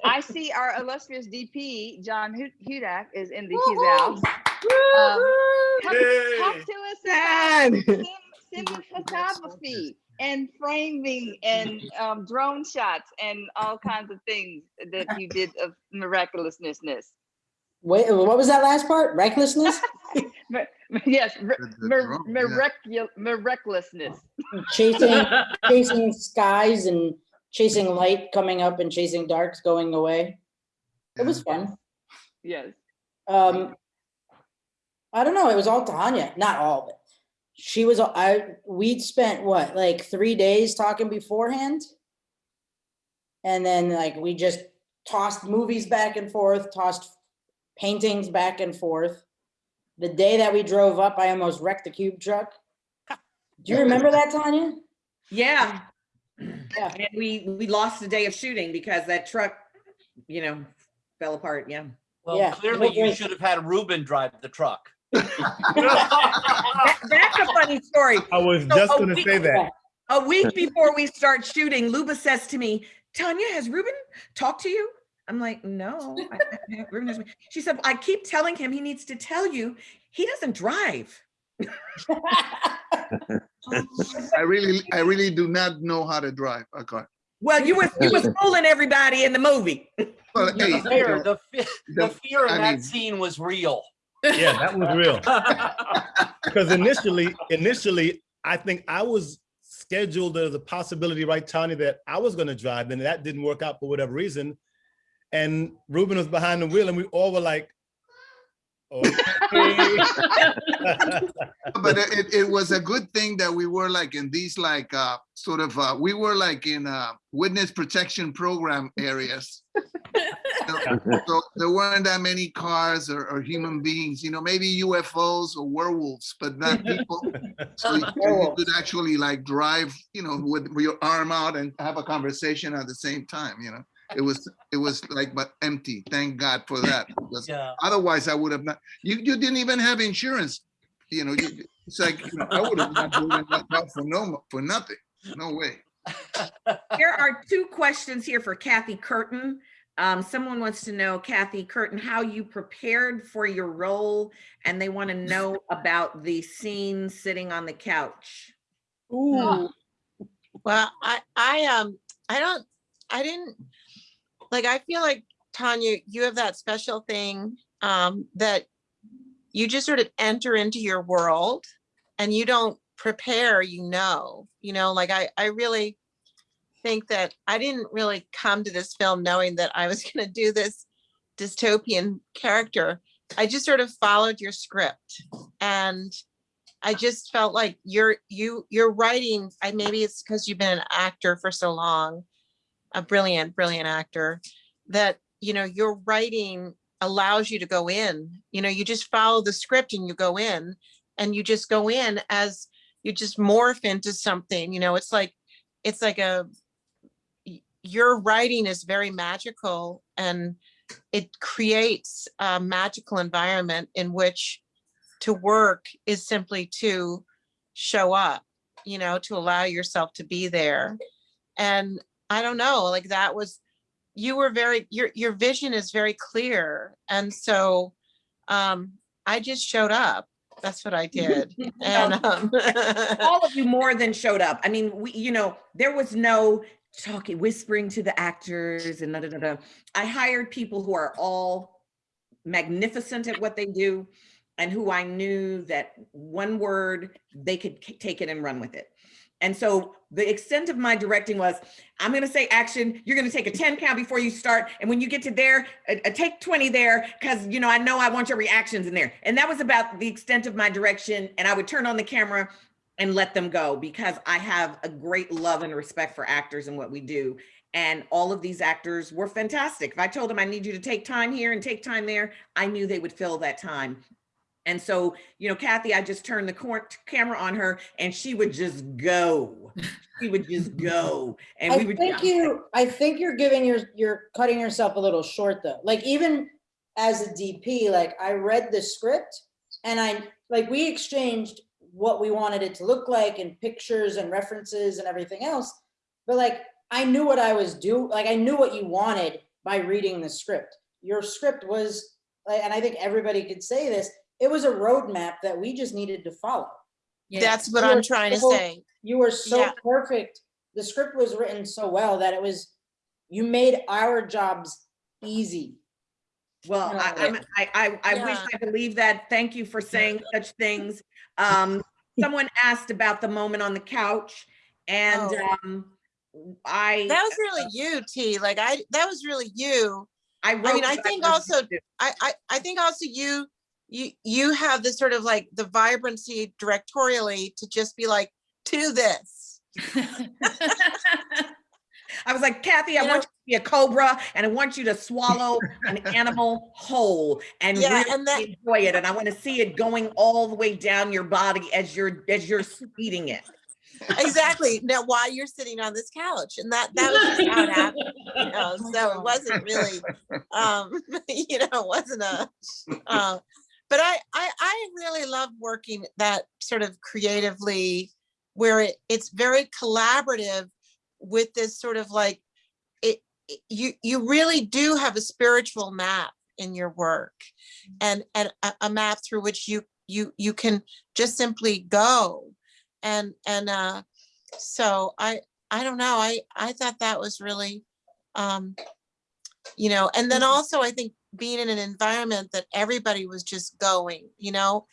I see our illustrious DP, John Hudak, is in the his house. Um, Talk talk to us about sim- cinematography and framing and um, drone shots and all kinds of things that you did of miraculousness. Wait, what was that last part? Recklessness? Yes, mir- The- the mir- drone, yeah. miracu- miraculousness. chasing, chasing skies and chasing light coming up and chasing darks going away. It was fun. Yes. Um, I don't know. It was all Tonya, not all, but she was. I we'd spent what like three days talking beforehand, and then like we just tossed movies back and forth, tossed paintings back and forth. The day that we drove up, I almost wrecked the cube truck. Do you remember that, Tonya? Yeah. Yeah. And we, we lost a day of shooting because that truck, you know, fell apart, yeah. Well, Yeah, clearly you should have had Ruben drive the truck. That- That's a funny story. I was So just gonna say that. A week before we start shooting, Luba says to me, Tonya, has Ruben talked to you? I'm like, no. I- I- Ruben hasn't." She said, I keep telling him he needs to tell you, he doesn't drive. I really, I really do not know how to drive a car. Well, you were you was fooling everybody in the movie. Well, The hey, fear, you know, the fe- the the- fear in I that mean- scene was real. Yeah, that was real. Because initially, initially, I think I was scheduled as a possibility, right, Tony, that I was gonna drive, and that didn't work out for whatever reason. And Ruben was behind the wheel, and we all were like, okay. but it, it- it was a good thing that we were like in these like uh sort of uh we were like in uh witness protection program areas. So, so there weren't that many cars or, or human beings you know maybe ufos or werewolves but not people. So you, you could actually like drive you know with your arm out and have a conversation at the same time you know it was it was like but empty thank god for that because Yeah. otherwise i would have not you you didn't even have insurance you know you, it's like you know, i would have not driven that car for no for nothing no way There are two questions here for Kathy Curtin. Um, someone wants to know, Kathy Curtin, how you prepared for your role, and they want to know about the scene sitting on the couch. Ooh. Well, I, I, um, I don't, I didn't, like, I feel like Tonya, you have that special thing, um, that you just sort of enter into your world and you don't prepare, you know, you know, like I, I really think that I didn't really come to this film knowing that I was gonna do this dystopian character. I just sort of followed your script and I just felt like you're you you're writing. I maybe it's because you've been an actor for so long, a brilliant, brilliant actor, that you know your writing allows you to go in. You know, you just follow the script and you go in, and you just go in as you just morph into something, you know, it's like, it's like a, your writing is very magical and it creates a magical environment in which to work is simply to show up, you know, to allow yourself to be there. And I don't know, like that was, you were very, your, your vision is very clear. And so um, I just showed up. That's what I did. And um, all of you more than showed up. I mean, we, you know, there was no talking, whispering to the actors and da, da, da, da. I hired people who are all magnificent at what they do and who I knew that one word, they could take it and run with it. And so the extent of my directing was, I'm gonna say action, you're gonna take a 10 count before you start. And when you get to there, a, a take 20 there, because you know, I know I want your reactions in there. And that was about the extent of my direction. And I would turn on the camera and let them go because I have a great love and respect for actors and what we do. And all of these actors were fantastic. If I told them I need you to take time here and take time there, I knew they would fill that time. And so, you know, Kathy, I just turned the camera on her and she would just go. She would just go. And I we would. think you, I think you're giving your, you're cutting yourself a little short though. Like even as a DP, like I read the script and I, like we exchanged what we wanted it to look like and pictures and references and everything else. But like, I knew what I was do, like I knew what you wanted by reading the script. Your script was, like, and I think everybody could say this, it was a roadmap that we just needed to follow. Yeah. that's what You I'm were trying to say. You were so Yeah. perfect. The script was written so well that it was, you made our jobs easy. Well, I, No. I'm- I, I, I wish Yeah. I believed that. Thank you for saying such things. Um, someone asked about the moment on the couch and, Oh. um, I. That was really you, T. Like I, that was really you. I I mean, I think also, to. I, I, I think also you, you, you have this sort of like the vibrancy directorially to just be like, to this. I was like, Kathy, I You want you to be a cobra and I want you to swallow an animal whole and Yeah, really and that- enjoy it. And I want to see it going all the way down your body as you're, as you're eating it. Exactly. Now, while you're sitting on this couch and that, that was just how it happened. You know, so it wasn't really, um, you know, it wasn't a, uh, but I, I, I really love working that sort of creatively where it, it's very collaborative with this sort of like, it, it- you, you really do have a spiritual map in your work and, and a, a map through which you, you, you can just simply go. And, and, uh, so I, I don't know, I, I thought that was really, um, you know, and then also I think being in an environment that everybody was just going, you know,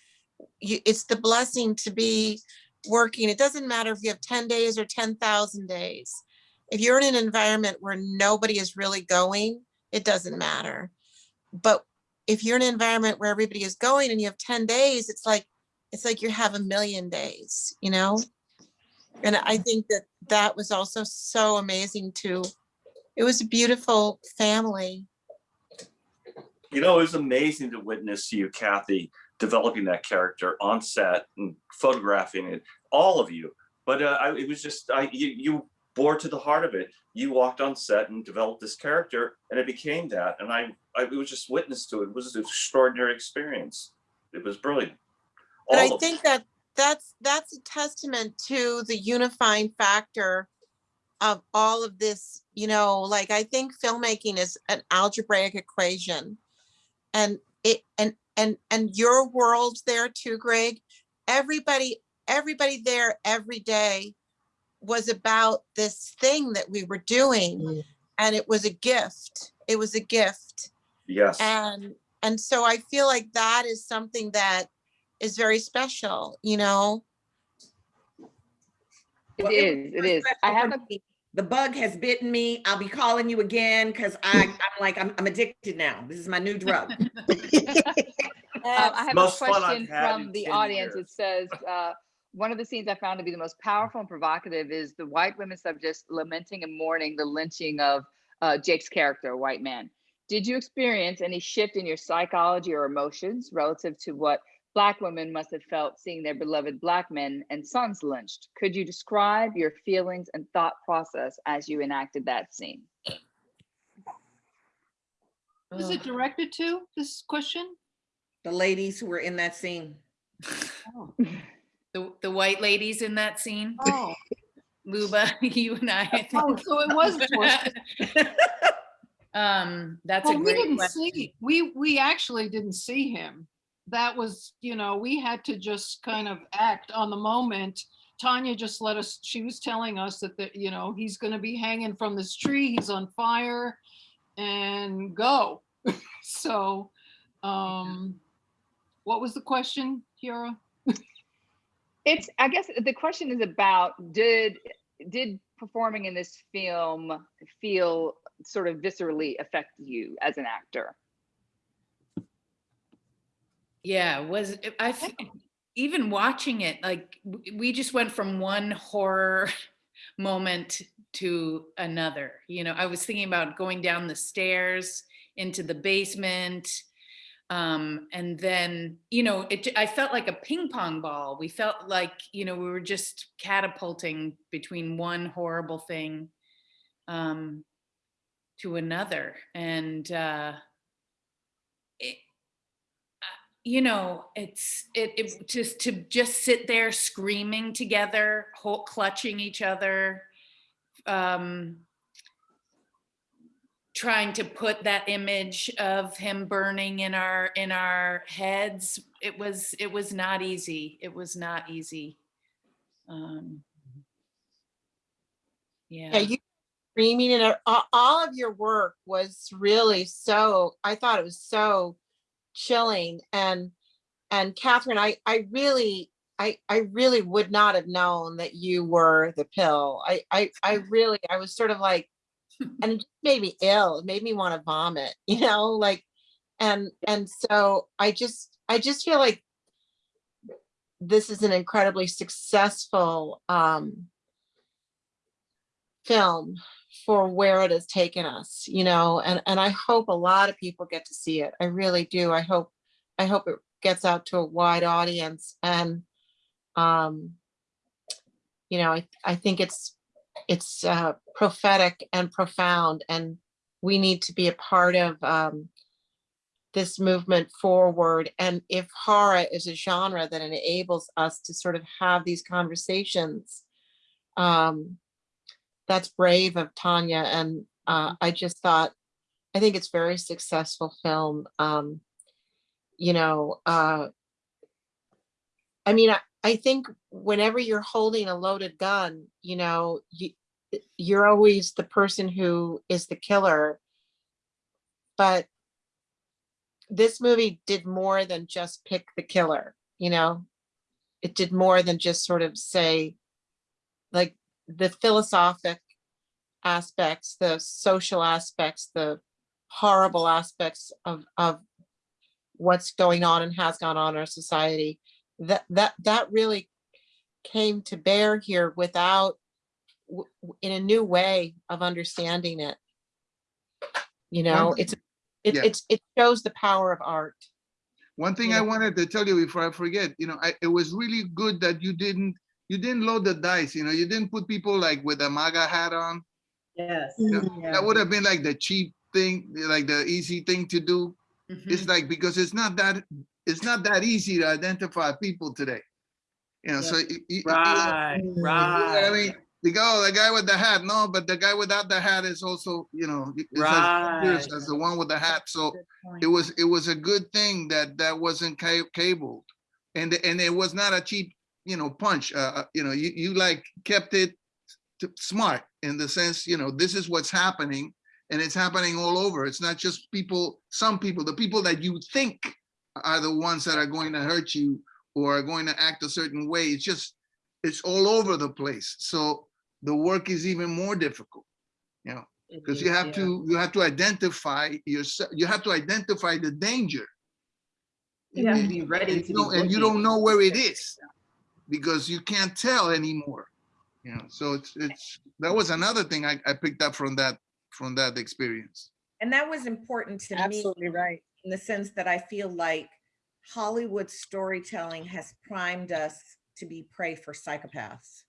you, it's the blessing to be working. It doesn't matter if you have 10 days or 10,000 days. If you're in an environment where nobody is really going, it doesn't matter. But if you're in an environment where everybody is going and you have 10 days, it's like, it's like you have a million days, you know? And I think that that was also so amazing too. It was a beautiful family. You know, it was amazing to witness you, Kathy, developing that character on set and photographing it, all of you. But uh, I, it was just, I, you, you bore to the heart of it. You walked on set and developed this character and it became that. And I, I was just witness to it. It was an extraordinary experience. It was brilliant. But I All think that that's, that's a testament to the unifying factor of all of this, you know, like I think filmmaking is an algebraic equation. And it, and, and, and your world there too, Greg, everybody, everybody there every day was about this thing that we were doing. Mm. And it was a gift. It was a gift. Yes. And, and so I feel like that is something that is very special, you know? It Well, is, was it is. I have for a, me. The bug has bitten me. I'll be calling you again because I, I'm like, I'm, I'm addicted now. This is my new drug. Um, I have Most fun I've question from the 10 audience. It says, uh, one of the scenes I found to be the most powerful and provocative is the white women subjects lamenting and mourning the lynching of uh, Jake's character, a white man. Did you experience any shift in your psychology or emotions relative to what Black women must have felt seeing their beloved Black men and sons lynched. Could you describe your feelings and thought process as you enacted that scene? Was it directed to, this question? The ladies who were in that scene. The, the white ladies in that scene, Oh, Luba, you and I. I oh, so it was. Um, that's a Well, we didn't question. see, we, we actually didn't see him. That was, you know, we had to just kind of act on the moment. Tonya just let us, she was telling us that, that, you know, he's gonna be hanging from this tree, he's on fire and go. So, um, what was the question, Kiara? It's, I guess the question is about, did, did performing in this film feel sort of viscerally affect you as an actor? Yeah, was I even watching it like we just went from one horror moment to another. You know, I was thinking about going down the stairs into the basement um and then you know it I felt like a ping pong ball we felt like you know we were just catapulting between one horrible thing um to another and uh you know it's it, it just to just sit there screaming together whole, clutching each other um trying to put that image of him burning in our in our heads it was it was not easy. It was not easy. Um Yeah, yeah. you screaming and all of your work was really so, I thought it was so chilling and, and Catherine, I, I really, I, I really would not have known that you were the pill. I, I, I really, I was sort of like, and it made me ill. It made me want to vomit, you know, like, and, and so I just, I just feel like this is an incredibly successful, um, film for where it has taken us, you know, and, and I hope a lot of people get to see it. I really do. I hope, I hope it gets out to a wide audience and, um, you know, I, I think it's, it's, uh, prophetic and profound and we need to be a part of, um, this movement forward. And if horror is a genre that enables us to sort of have these conversations, um, that's brave of Tonya. And uh, I just thought, I think it's very successful film. Um, you know, uh, I mean, I, I think whenever you're holding a loaded gun, you know, you, you're always the person who is the killer. But this movie did more than just pick the killer, you know? It did more than just sort of say, the philosophic aspects, the social aspects, the horrible aspects of, of what's going on and has gone on in our society. That, that, that really came to bear here without, in a new way of understanding it. You know, it's, it, Yeah. it's, it shows the power of art. One thing I wanted to tell you before I forget, you know, I, it was really good that you didn't, you didn't load the dice, you know, you didn't put people like with a MAGA hat on. Yes. You know, mm-hmm. yeah. That would have been like the cheap thing, like the easy thing to do. Mm-hmm. It's like, because it's not that, it's not that easy to identify people today. You know, so. y- y- you Right, you know what I mean, they go, "Oh, the guy with the hat, no, but the guy without the hat is also, you know, is as Right. as the one with the hat, so it was, it was a good thing that that wasn't cabled. And, and it was not a cheap, you know, punch, uh, uh, you know, you, you like kept it t- smart in the sense, you know, this is what's happening and it's happening all over. It's not just people, some people, the people that you think are the ones that are going to hurt you or are going to act a certain way. It's just, it's all over the place. So the work is even more difficult, you know, because you have to, you have to identify yourself, you have to identify the danger. You have to be ready And to you be and you don't know where it is because you can't tell anymore. You know, so it's, it's, that was another thing I, I picked up from that, from that experience. And that was important to me. Absolutely right. In the sense that I feel like Hollywood storytelling has primed us to be prey for psychopaths.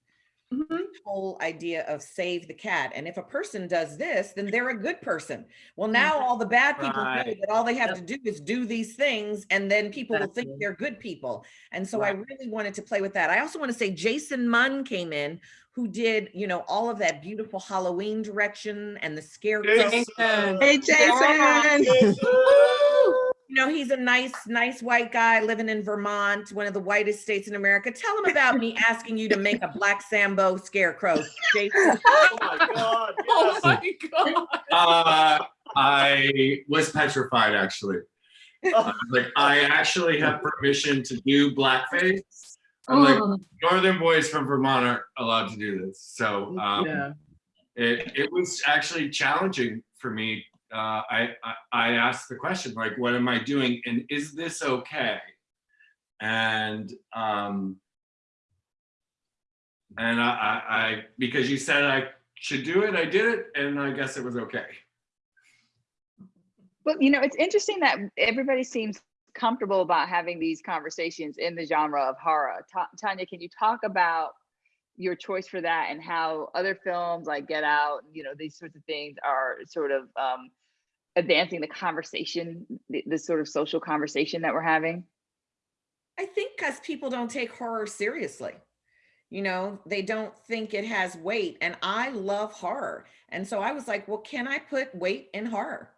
Mhm. Whole idea of save the cat. And if a person does this, then they're a good person. Well, now all the bad people know that all they have to do is do these things and then people will think Exactly. they're good people. And so I really wanted to play with that. I also want to say Jason Munn came in who did, you know, all of that beautiful Halloween direction and the scarecrow. Jason. Hey, Jason. You know, he's a nice, nice white guy living in Vermont, one of the whitest states in America. Tell him about me asking you to make a black Sambo scarecrow. Jason. Oh my God, Oh my God. Uh, I was petrified, actually. Uh, Like, I actually have permission to do blackface. I'm like, Oh, northern boys from Vermont are allowed to do this. So um, yeah. it, it was actually challenging for me. Uh, I, I, I asked the question, like, what am I doing? And is this okay? And, um, and I, I, I, because you said I should do it, I did it, and I guess it was okay. But you know, it's interesting that everybody seems comfortable about having these conversations in the genre of horror. Ta- Tonya, can you talk about your choice for that and how other films like Get Out, you know, these sorts of things are sort of um, advancing the conversation, the, the sort of social conversation that we're having? I think because people don't take horror seriously. You know, they don't think it has weight. And I love horror. And so I was like, well, can I put weight in horror?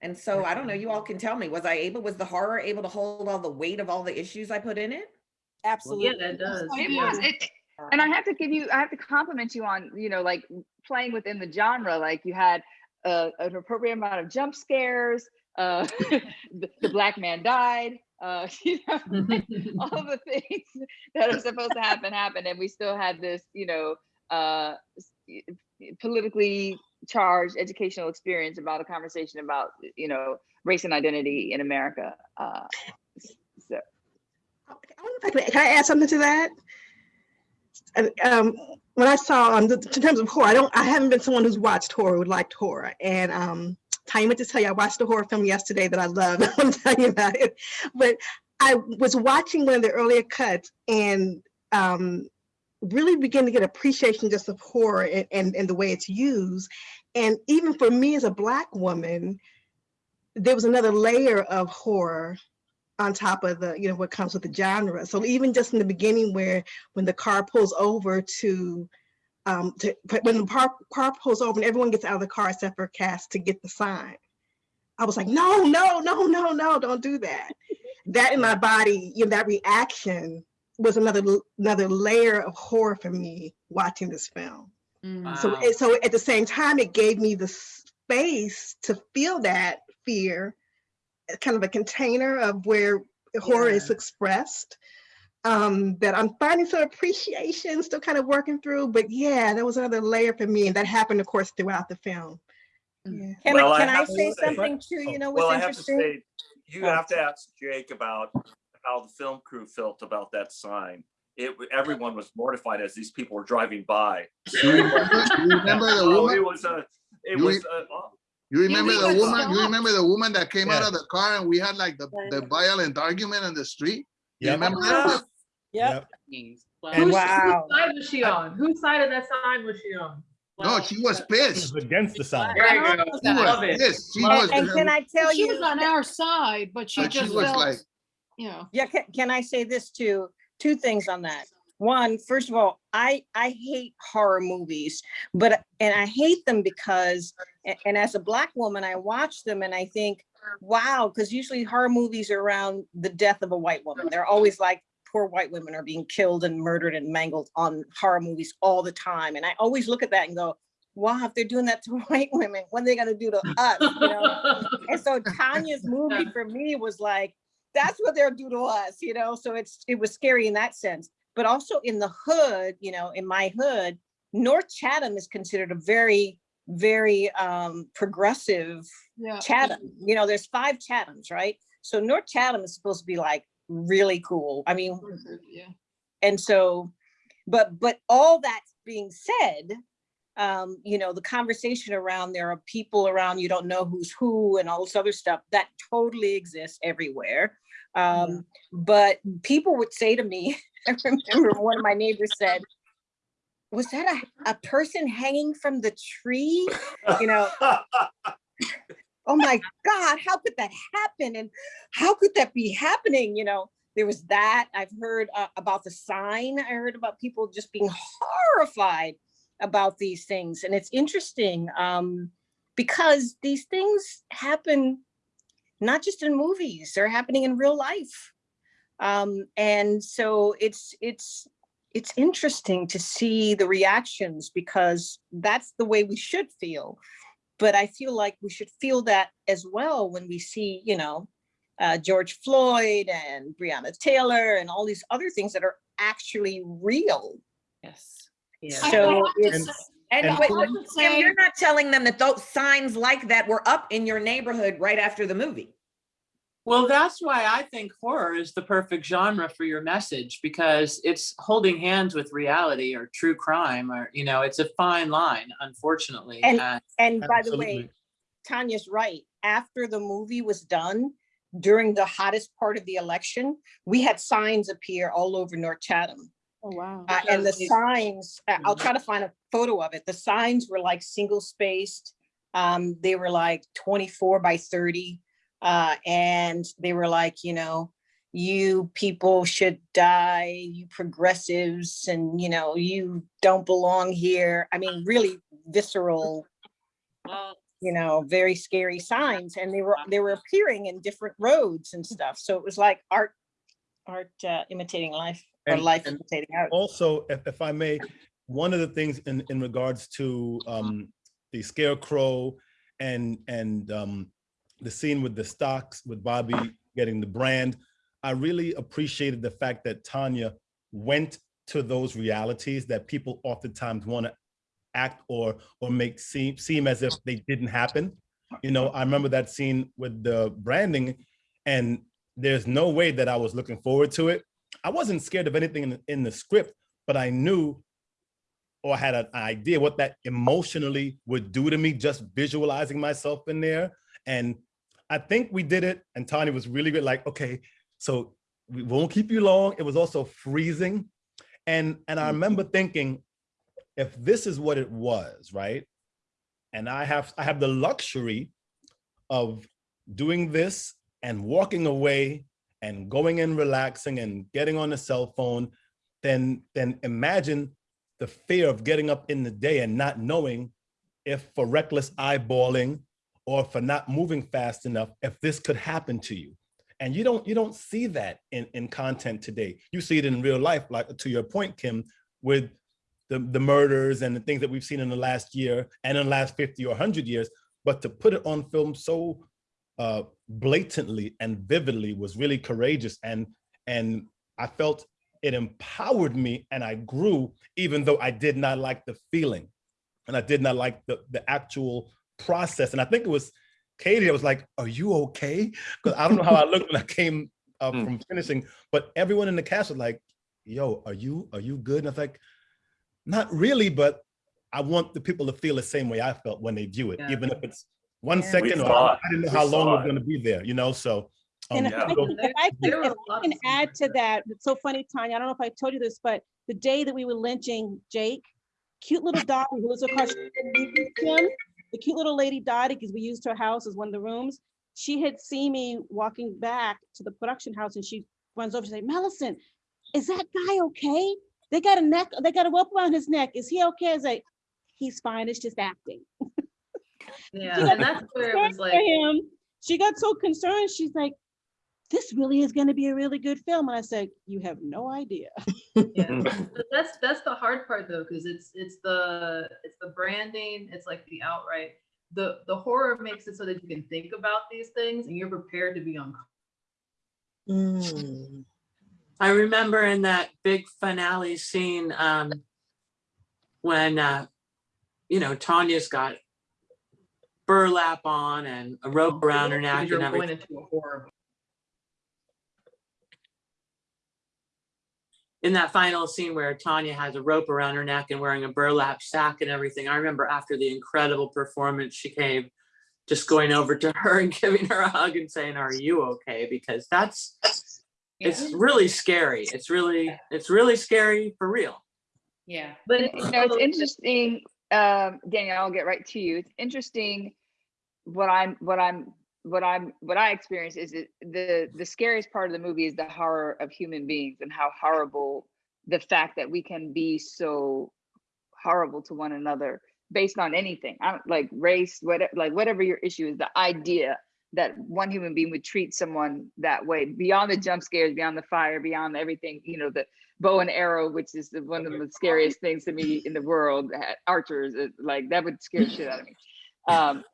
And so I don't know, you all can tell me, was I able, was the horror able to hold all the weight of all the issues I put in it? Absolutely. Yeah, that does. I It do. was. It, and I have to give you, I have to compliment you on, you know, like playing within the genre. Like you had uh, an appropriate amount of jump scares. Uh, the, the black man died. Uh, you know, all the things that are supposed to happen happened, and we still had this, you know, uh, politically charged educational experience about a conversation about, you know, race and identity in America. Uh, so. Can I add something to that? Um, when I saw, um, the- in terms of horror, I don't, I haven't been someone who's watched horror, who liked horror. And, um, Tonya meant to tell you, I watched a horror film yesterday that I love. I want to tell you about it. But I was watching one of the earlier cuts and, um, really begin to get appreciation just of horror and, and, and the way it's used. And even for me as a black woman, there was another layer of horror on top of the, you know, what comes with the genre. So even just in the beginning where, when the car pulls over to, um, to, when the car, car pulls over and everyone gets out of the car except for Cass to get the sign. I was like, no, no, no, no, no, don't do that. That in my body, you know, that reaction was another, another layer of horror for me watching this film. Mm. So, so at the same time, it gave me the space to feel that fear, kind of a container of where horror is expressed. Um, that I'm finding some appreciation, still kind of working through. But yeah, that was another layer for me, and that happened, of course, throughout the film. Yeah. Can Well, I, I can I have to say say- something too? You know what's Well, I have to interesting? say, you Oh. have to ask Jake about how the film crew felt about that sign. It, everyone was mortified as these people were driving by. Remember, you remember the Oh, woman? It was, a it You was, re- uh, oh, You remember we the got woman? You remember the woman that came out of the car and we had like the, the violent argument on the street? You Yep. remember that? Yep. Means, And- Whose Wow. whose side was she on? Whose side of that sign was she on? No, she was It pissed. was against the sign. There you go. She Love was it. She Love was. And can I tell She you? She was on our side, but she But she just was felt, like, you know. Yeah, can, can I say this too? Two things on that. One, first of all, I I hate horror movies, but and I hate them because and as a black woman, I watch them and I think, wow, because usually horror movies are around the death of a white woman. They're always like poor white women are being killed and murdered and mangled on horror movies all the time. And I always look at that and go, wow, if they're doing that to white women, what are they gonna do to us? You know? And so Tonya's movie for me was like, that's what they'll do to us, you know? So it's, it was scary in that sense. But also in the hood, you know, in my hood, North Chatham is considered a very, very um, progressive Yeah. Chatham. You know, there's five Chathams, right? So North Chatham is supposed to be like really cool. I mean, Yeah. and so, but, but all that being said, um, you know, the conversation around there are people around, you don't know who's who and all this other stuff, that totally exists everywhere. Um, but people would say to me, I remember one of my neighbors said, was that a, a person hanging from the tree? You know, oh my God, how could that happen? And how could that be happening? You know, there was that. I've heard uh, about the sign. I heard about people just being horrified about these things. And it's interesting um, because these things happen not just in movies, they're happening in real life. Um, and so it's it's it's interesting to see the reactions because that's the way we should feel. But I feel like we should feel that as well when we see, you know, uh, George Floyd and Breonna Taylor and all these other things that are actually real. Yes. Yeah. So it's, And, And- but, Can Kim, you're not telling them that those signs like that were up in your neighborhood right after the movie. Well, that's why I think horror is the perfect genre for your message because it's holding hands with reality or true crime or, you know, it's a fine line, unfortunately. And, and- and by the way, Tonya's right. After the movie was done, during the hottest part of the election, we had signs appear all over North Chatham. Oh, wow. Uh, and the signs, uh, I'll try to find a photo of it. The signs were like single spaced. Um, they were like twenty-four by thirty. Uh, and they were like, you know, you people should die, you progressives, and you know, you don't belong here. I mean, really visceral, you know, very scary signs. And they were, they were appearing in different roads and stuff. So it was like art, art uh, imitating life or And- life and imitating art. Also, if, if I may, one of the things in, in regards to um, the scarecrow and, and um, the scene with the stocks, with Bobby getting the brand, I really appreciated the fact that Tonya went to those realities that people oftentimes want to act or, or make seem, seem as if they didn't happen. You know, I remember that scene with the branding and there's no way that I was looking forward to it. I wasn't scared of anything in, the- in the script, but I knew or had an idea what that emotionally would do to me just visualizing myself in there. And I think we did it. And Tonya was really good, like, okay, so we won't keep you long. It was also freezing. And, and I mm-hmm. remember thinking, if this is what it was, right? And I have, I have the luxury of doing this and walking away and going and relaxing and getting on the cell phone, then, then imagine the fear of getting up in the day and not knowing if for reckless eyeballing or for not moving fast enough, if this could happen to you. And you don't, you don't see that in, in content today. You see it in real life, like to your point, Kim, with the, the murders and the things that we've seen in the last year and in the last 50 or 100 years. But to put it on film so uh, blatantly and vividly was really courageous. And, and I felt it empowered me and I grew, even though I did not like the feeling and I did not like the, the actual process. And I think it was Katie that was like, are you okay? Because I don't know how I looked when I came uh, from finishing, but everyone in the cast was like, yo, are you, are you good? And I was like, not really, but I want the people to feel the same way I felt when they view it, Yeah. even if it's one Yeah. second or. I didn't know We how long saw it's it. gonna be there, you know, so. And um, if I can, if I can, if I can add to that, it's so funny, Tonya, I don't know if I told you this, but the day that we were lynching Jake, cute little dog who lives across from him, the cute little lady Dottie, because we used her house as one of the rooms. She had seen me walking back to the production house and she runs over, she say, Millicent, is that guy okay? They got a neck, they got a rope around his neck. Is he okay? I was like, he's fine, it's just acting. Yeah, and that's where it was for like, him. She got so concerned, she's like, this really is gonna be a really good film. And I said, you have no idea. yeah. But that's that's the hard part though, because it's it's the it's the branding, it's like the outright. The the horror makes it so that you can think about these things and you're prepared to be uncomfortable. Mm. I remember in that big finale scene, um, when, uh, you know, Tonya's got burlap on and a rope around her neck Because and you're going everything. into a horror in that final scene where Tonya has a rope around her neck and wearing a burlap sack and everything, I remember after the incredible performance she gave, just going over to her and giving her a hug and saying, are you okay? Because that's, it's really scary. It's really, it's really scary for real. Yeah. But you know, it's interesting, um, Danielle, I'll get right to you. It's interesting what I'm, what I'm, what I'm, what I experience is it, the, the scariest part of the movie is the horror of human beings and how horrible the fact that we can be so horrible to one another based on anything. I don't like race, whatever, like whatever your issue is, the idea that one human being would treat someone that way beyond the jump scares, beyond the fire, beyond everything, you know, the bow and arrow, which is the, one of the scariest things to me in the world, archers, uh, like that would scare shit out of me. Um,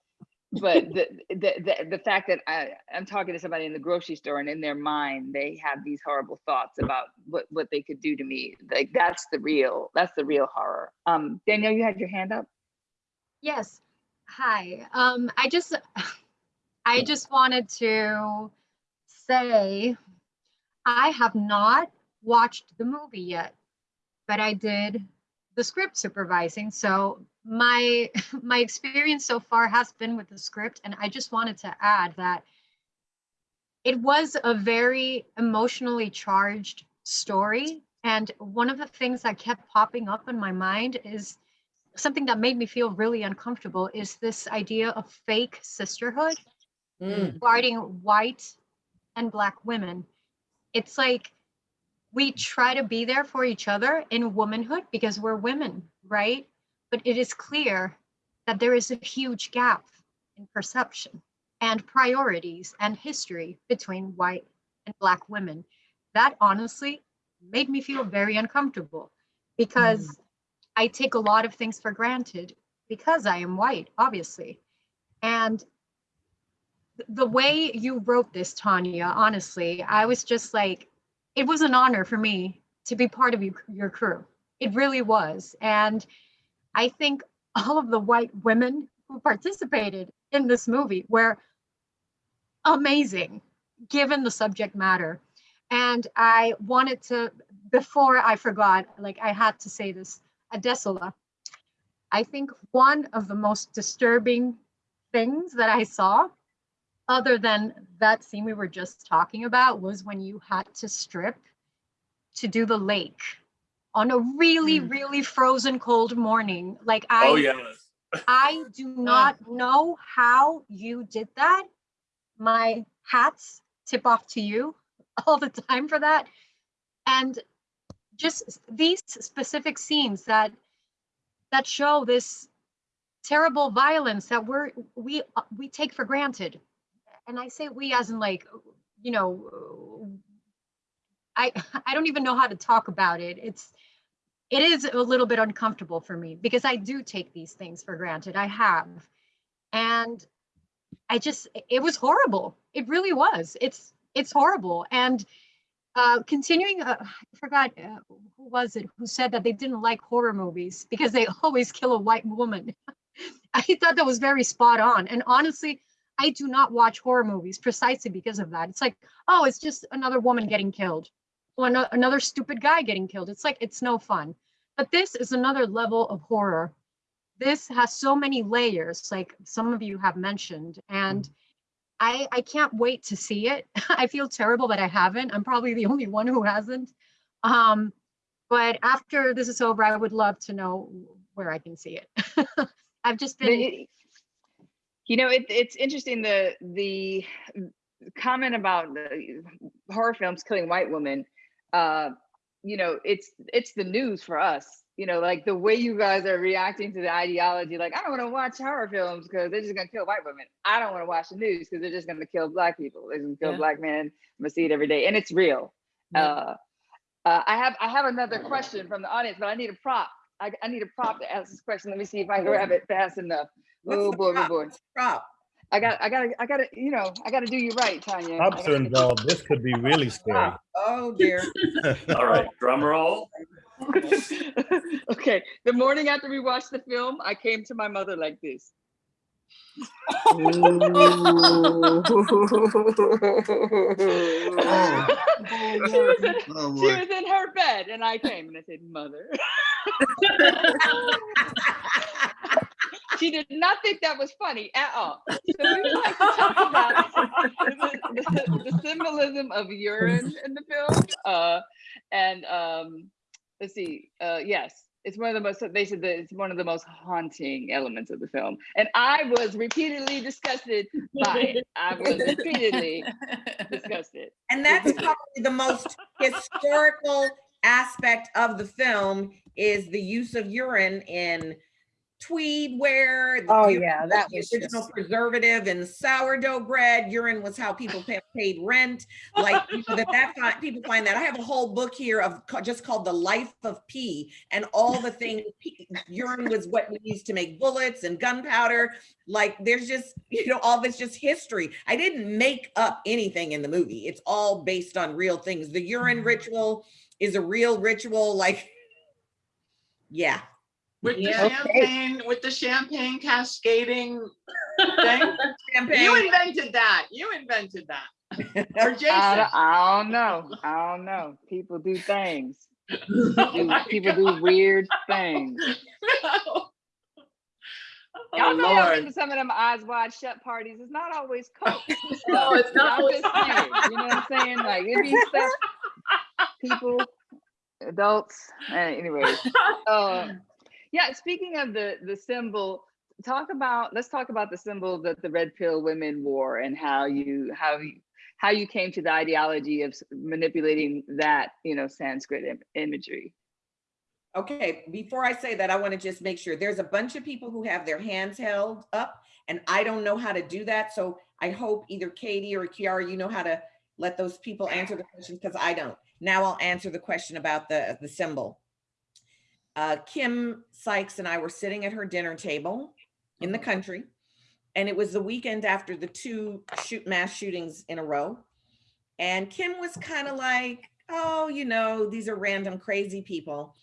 but the, the the the fact that I, I'm talking to somebody in the grocery store and in their mind they have these horrible thoughts about what what they could do to me, like that's the real that's the real horror. Um, Danielle, you had your hand up. Yes. Hi. Um, I just, I just wanted to say, I have not watched the movie yet, but I did the script supervising. So my, my experience so far has been with the script. And I just wanted to add that it was a very emotionally charged story. And one of the things that kept popping up in my mind is something that made me feel really uncomfortable is this idea of fake sisterhood mm. regarding white and black women. It's like we try to be there for each other in womanhood because we're women, right? But it is clear that there is a huge gap in perception and priorities and history between white and black women. That honestly made me feel very uncomfortable because hmm. I take a lot of things for granted because I am white, obviously. And the way you wrote this, Tonya, honestly, I was just like, it was an honor for me to be part of you, your crew. It really was. And I think all of the white women who participated in this movie were amazing, given the subject matter. And I wanted to, before I forgot, like I had to say this, Adesola. I think one of the most disturbing things that I saw, other than that scene we were just talking about, was when you had to strip to do the lake on a really, really frozen cold morning. Like I, Oh, yes. I do not know how you did that. My hats tip off to you all the time for that. And just these specific scenes that that show this terrible violence that we're we uh, we take for granted. And I say we as in like, you know, I I don't even know how to talk about it. It's it is a little bit uncomfortable for me because I do take these things for granted. I have. And I just it was horrible. It really was. It's it's horrible. And uh, continuing, uh, I forgot uh, who was it who said that they didn't like horror movies because they always kill a white woman. I thought that was very spot on. And honestly, I do not watch horror movies precisely because of that. It's like, oh, it's just another woman getting killed ano- another stupid guy getting killed. It's like, it's no fun. But this is another level of horror. This has so many layers, like some of you have mentioned. And I, I can't wait to see it. I feel terrible that I haven't. I'm probably the only one who hasn't. Um, but after this is over, I would love to know where I can see it. I've just been, it- You know, it, it's interesting, the, the comment about the horror films killing white women. Uh, you know, it's, it's the news for us, you know, like the way you guys are reacting to the ideology, like, I don't wanna watch horror films because they're just gonna kill white women. I don't wanna watch the news because they're just gonna kill black people. They're gonna kill Yeah. black men. I'm gonna see it every day and it's real. Yeah. Uh, uh, I have, I have another question from the audience, but I need a prop. I, I need a prop to ask this question. Let me see if I can grab it fast enough. What's Oh boy, oh prop? boy. Prop. I got, I got, I got to, you know, I got to do you right, Tonya. I Props gotta are involved. This could be really scary. Oh dear. All right, drum roll. okay, the morning after we watched the film, I came to my mother like this. She was in- Oh, she was in her bed and I came and I said, mother. She did not think that was funny at all. So we would like to talk about the, the- the symbolism of urine in the film. Uh, and um, let's see, uh, yes, it's one of the most, they said that it's one of the most haunting elements of the film. And I was repeatedly disgusted by it. I was repeatedly disgusted. And that's probably the most historical aspect of the film is the use of urine in tweed wear. the Oh, yeah, that was Original just- preservative and sourdough bread, urine was how people pa- paid rent. Like, you know, that, that, fi- people find that. I have a whole book here of, just called The Life of Pee and all the things, pee- urine was what we used to make bullets and gunpowder. Like, there's just, you know, all this just history. I didn't make up anything in the movie. It's all based on real things. The urine mm-hmm. ritual is a real ritual, like, yeah. With the Yeah. Okay. champagne, with the champagne cascading thing. You Champagne. invented that. You invented that. Or I Jason. don't, I don't know. I don't know. People do things. Do- People do weird things. No. Y'all Oh, know I've been to some of them eyes wide shut parties. It's not always coke. and No, it's not I'm always just saying, You know what I'm saying? Like it be stuff. People, adults. Uh, anyways, uh, yeah. Speaking of the the symbol, talk about. Let's talk about the symbol that the red pill women wore and how you how you how you came to the ideology of manipulating that you know Sanskrit im- imagery. Okay, before I say that, I want to just make sure there's a bunch of people who have their hands held up and I don't know how to do that. So I hope either Katie or Kiara, you know how to let those people answer the questions because I don't. Now I'll answer the question about the, the symbol. Uh, Kim Sykes and I were sitting at her dinner table in the country. And it was the weekend after the two shoot mass shootings in a row. And Kim was kind of like, oh, you know, these are random crazy people.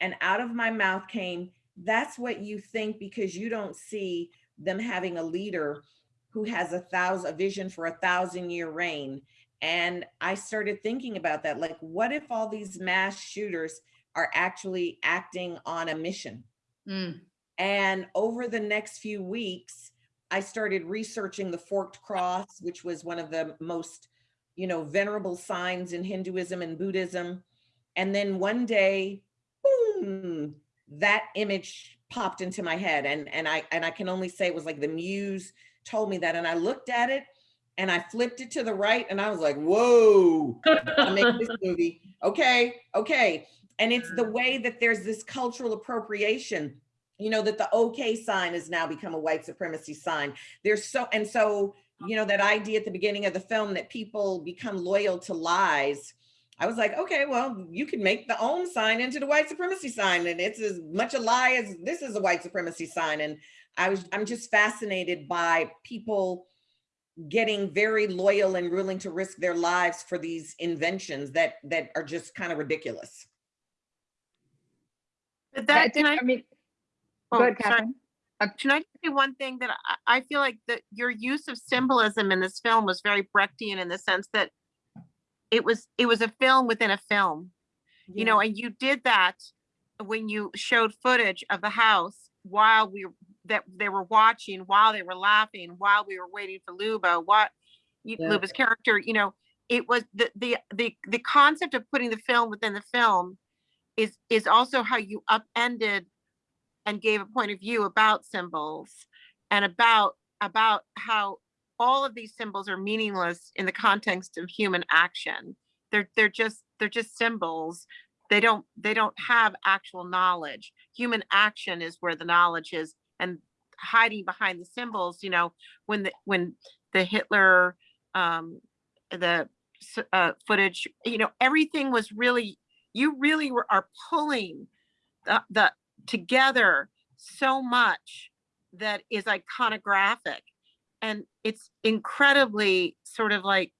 And out of my mouth came, that's what you think because you don't see them having a leader who has a thousand, a vision for a thousand year reign. And I started thinking about that. Like, what if all these mass shooters are actually acting on a mission? Mm. And over the next few weeks, I started researching the forked cross, which was one of the most, you know, venerable signs in Hinduism and Buddhism. And then one day, boom, that image popped into my head. And, and I and I can only say it was like the muse told me that. And I looked at it and I flipped it to the right and I was like, whoa, I make this movie. Okay, okay. And it's the mm-hmm. way that there's this cultural appropriation you know that the okay sign has now become a white supremacy sign. There's so and so you know that idea at the beginning of the film that people become loyal to lies i was like okay well you can make the ohm sign into the white supremacy sign and it's as much a lie as this is a white supremacy sign. And i was i'm just fascinated by people getting very loyal and willing to risk their lives for these inventions that that are just kind of ridiculous But That that, can I, I mean, oh, go ahead, sorry. Catherine. Can I say one thing that I, I feel like that your use of symbolism in this film was very Brechtian in the sense that it was, it was a film within a film. You know, and you did that when you showed footage of the house while we, that they were watching, while they were laughing, while we were waiting for Luba, what, Yeah. Luba's character, you know, it was the, the, the, the concept of putting the film within the film is, is also how you upended and gave a point of view about symbols and about, about how all of these symbols are meaningless in the context of human action. They're, they're just, they're just symbols. They don't, they don't have actual knowledge. Human action is where the knowledge is and hiding behind the symbols, you know, when the, when the Hitler, um, the uh, footage, you know, everything was really, you really were, are pulling the, the, together so much that is iconographic and it's incredibly sort of like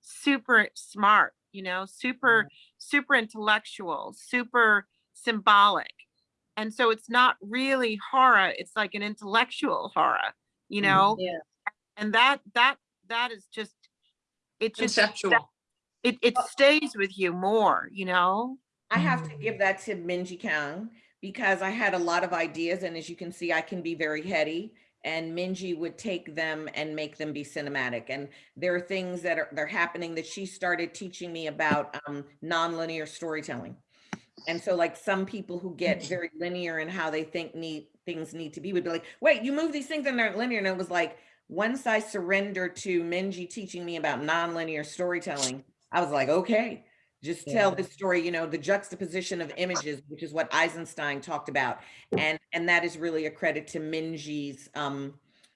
super smart you know super mm. super intellectual super symbolic and so it's not really horror it's like an intellectual horror you mm. know? Yeah. And that, that, that is just, it just, Conceptual. It, it stays with you more, you know? I have to give that to Minji Kang because I had a lot of ideas and as you can see, I can be very heady and Minji would take them and make them be cinematic. And there are things that are, they're happening that she started teaching me about um, nonlinear storytelling. And so like some people who get very linear in how they think need, things need to be would be like, wait, you move these things and they're linear. And it was like, once I surrendered to Minji teaching me about nonlinear storytelling, I was like, okay, just tell this story, you know, the juxtaposition of images, which is what Eisenstein talked about. And, and that is really a credit to Minji's, um,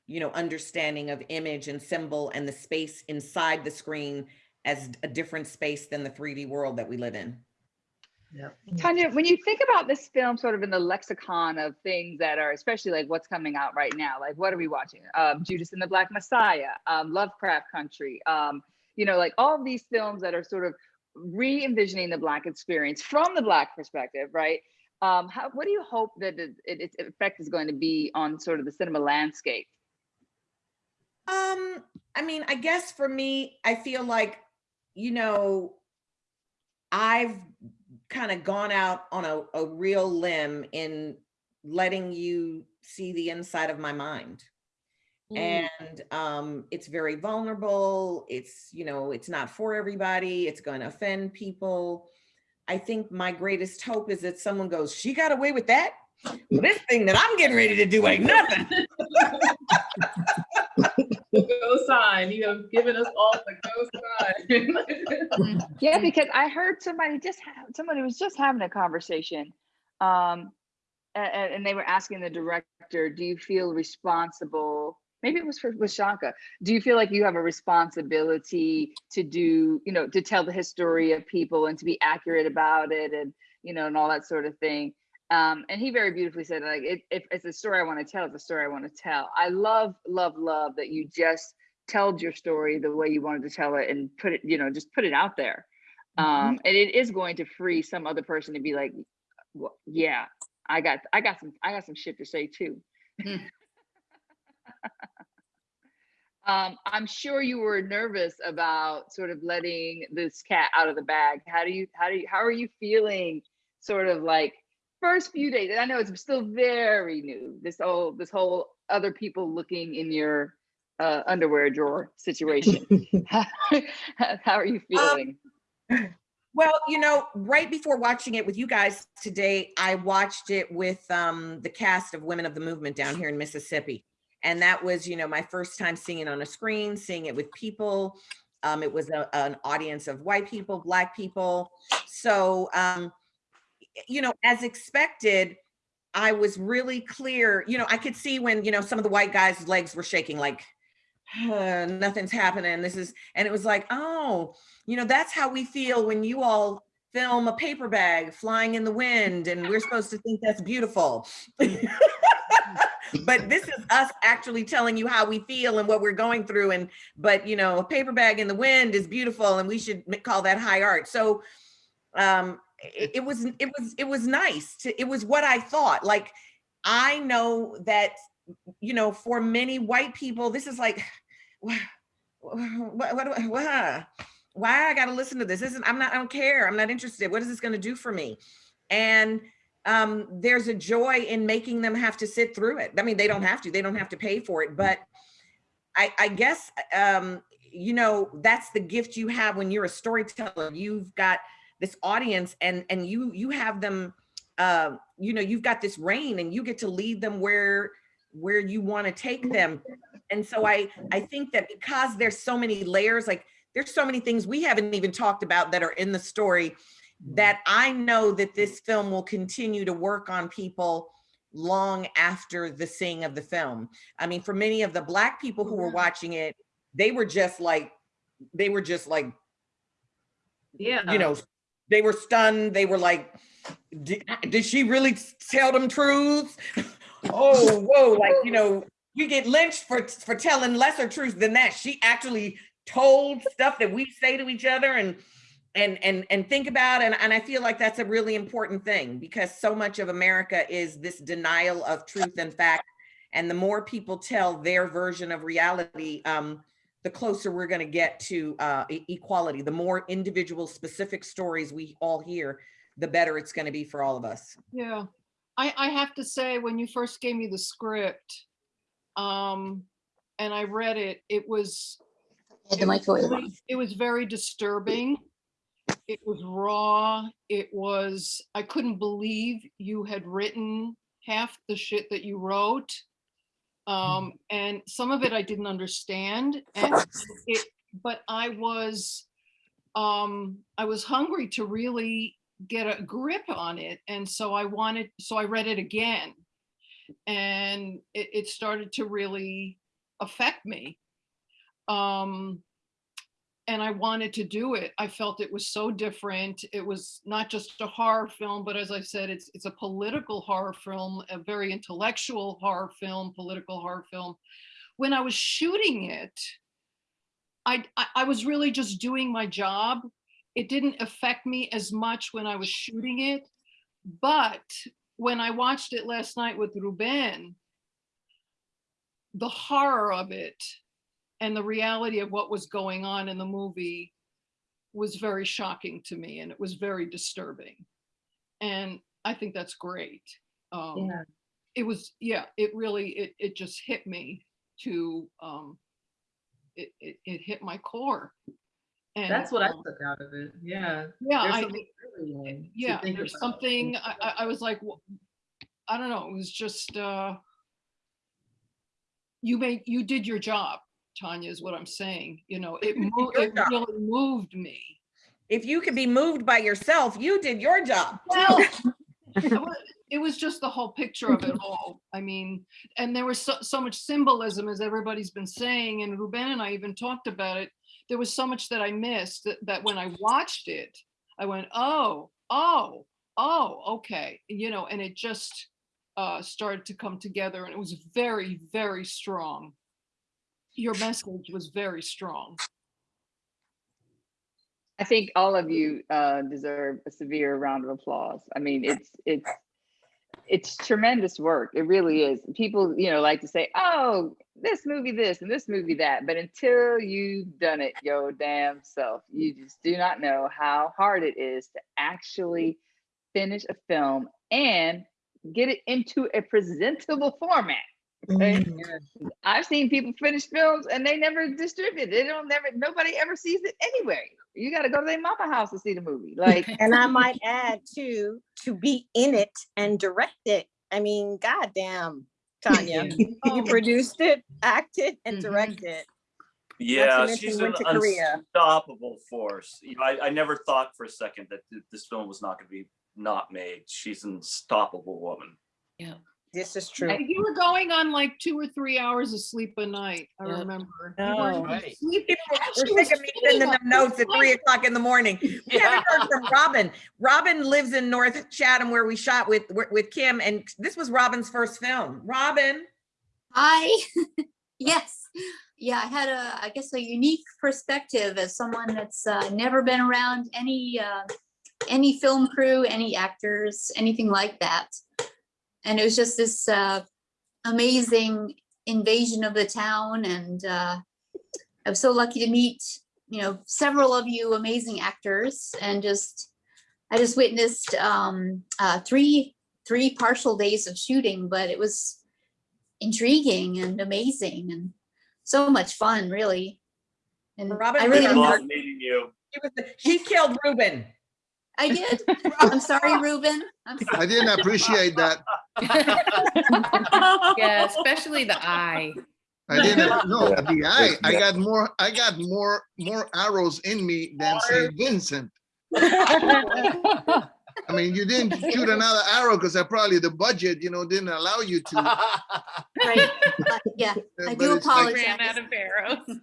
you know, understanding of image and symbol and the space inside the screen as a different space than the 3D world that we live in. Yeah. Tonya, when you think about this film sort of in the lexicon of things that are, especially like what's coming out right now, like what are we watching? Um, Judas and the Black Messiah, um, Lovecraft Country, um, you know, like all these films that are sort of re-envisioning the Black experience from the Black perspective, right? Um, how, what do you hope that it, it- its effect is going to be on sort of the cinema landscape? Um, I mean, I guess for me, I feel like, you know, I've kind of gone out on a, a real limb in letting you see the inside of my mind. Mm. And um, it's very vulnerable. It's, you know, it's not for everybody. It's going to offend people. I think my greatest hope is that someone goes, she got away with that? Well, this thing that I'm getting ready to do ain't nothing. Go sign. You have given us all the go sign. Yeah, because I heard somebody just somebody was just having a conversation, um, and, and they were asking the director, "Do you feel responsible?" Maybe it was for with Shaka. Do you feel like you have a responsibility to do, you know, to tell the history of people and to be accurate about it, and you know, and all that sort of thing? Um, and he very beautifully said, like, it, if it's a story I want to tell, it's a story I want to tell. I love, love, love that you just told your story the way you wanted to tell it and put it, you know, just put it out there. Um, and it is going to free some other person to be like, well, yeah, I got, I got some, I got some shit to say too. um, I'm sure you were nervous about sort of letting this cat out of the bag. How do you, how do you, how are you feeling? Sort of like first few days. And I know it's still very new. This whole, this whole other people looking in your uh, underwear drawer situation. how are you feeling? Well, you know, right before watching it with you guys today, I watched it with um, the cast of Women of the Movement down here in Mississippi. And that was, you know, my first time seeing it on a screen, seeing it with people. Um, it was a, an audience of white people, black people. So, um, you know, as expected, I was really clear, you know, I could see when, you know, some of the white guys' legs were shaking like, "Uh, nothing's happening. This is, and it was like, oh, you know, that's how we feel when you all film a paper bag flying in the wind and we're supposed to think that's beautiful. but this is us actually telling you how we feel and what we're going through. And, but you know, a paper bag in the wind is beautiful and we should call that high art. So um, it, it was, it was, it was nice to, it was what I thought. Like, I know that, you know, for many white people, this is like, what, what, what, what? why I gotta listen to this? This is, I'm not, I don't care. I'm not interested. What is this gonna do for me? And um, there's a joy in making them have to sit through it. I mean, they don't have to, they don't have to pay for it, but I, I guess, um, you know, that's the gift you have when you're a storyteller. You've got this audience and, and you, you have them, uh, you know, you've got this reign and you get to lead them where, where you want to take them. And so I, I think that because there's so many layers, like there's so many things we haven't even talked about that are in the story that I know that this film will continue to work on people long after the seeing of the film. I mean, for many of the black people who were watching it, they were just like, they were just like, Yeah. you know, they were stunned. They were like, did, did she really tell them truths? oh, whoa, like, you know, you get lynched for, for telling lesser truths than that. She actually told stuff that we say to each other and and and and think about and and I feel like that's a really important thing because so much of America is this denial of truth and fact And the more people tell their version of reality, um, the closer we're gonna get to uh, e- equality. The more individual specific stories we all hear, the better it's gonna be for all of us. Yeah, I, I have to say, when you first gave me the script, um, and I read it, it was. The it was microwave really- It was very disturbing. It was raw. It was, I couldn't believe you had written half the shit that you wrote. Um, and some of it I didn't understand and it, but I was, um, I was hungry to really get a grip on it. And so I wanted, so I read it again. And it, it started to really affect me. Um, and I wanted to do it. I felt it was so different. It was not just a horror film, but as I said, it's it's a political horror film, a very intellectual horror film, political horror film. When I was shooting it, I I, I was really just doing my job. It didn't affect me as much when I was shooting it, but when I watched it last night with Ruben, the horror of it and the reality of what was going on in the movie was very shocking to me and it was very disturbing. And I think that's great. Um, Yeah. It was, yeah, it really, it, it just hit me to, um, it, it, it hit my core. And, That's what I um, took out of it. Yeah. Yeah, There's I, something everyone yeah, there's something, I, I, I was like, wh- I don't know, it was just, uh, you made, you did your job, Tonya, is what I'm saying, you know, it your it job. really moved me. If you could be moved by yourself, you did your job. Well, it it was just the whole picture of it all. I mean, and there was so, so much symbolism, as everybody's been saying, and Ruben and I even talked about it. There was so much that I missed that, that when I watched it, I went, oh, oh, oh, okay, you know, and it just uh, started to come together, and it was very, very strong. Your message was very strong. I think all of you uh, deserve a severe round of applause. I mean, it's it's it's tremendous work. It really is. People, you know, like to say, "Oh, this movie, this and this movie, that," but until you've done it your damn self, you just do not know how hard it is to actually finish a film and get it into a presentable format. Okay? Mm. I've seen people finish films and they never distribute. it. They don't never. Nobody ever sees it anyway. You got to go to their mama house to see the movie. Like, And I might add too, to be in it and direct it. I mean, goddamn, Tonya, you oh. produced it, acted and mm-hmm. directed. Yeah, mention she's an went to Korea. unstoppable force. You know, I, I never thought for a second that th- this film was not going to be not made. She's an unstoppable woman. Yeah. This is true. You were going on like two or three hours of sleep a night, I remember. You weren't even Right. sleeping. We're She sick of me sending them feeding notes at three o'clock in the morning. We haven't heard from Robin. Robin lives in North Chatham where we shot with, with Kim and this was Robin's first film. Robin. Hi. yes. Yeah, I had a, I guess, a unique perspective as someone that's uh, never been around any uh, any film crew, any actors, anything like that. And it was just this uh, amazing invasion of the town, and uh, I was so lucky to meet, you know, several of you amazing actors, and just I just witnessed um, uh, three three partial days of shooting, but it was intriguing and amazing and so much fun, really. And Robin I really, I love meeting you. She was the- She killed Ruben. I did. I'm sorry, Ruben. I'm I didn't appreciate that. Yeah, especially the eye. I didn't, no, the eye, I got more, I got more, more arrows in me than Saint Vincent. I mean, you didn't shoot another arrow because I probably the budget, you know, didn't allow you to. Right. Uh, Yeah, I do it's like- apologize. Ran out of arrows.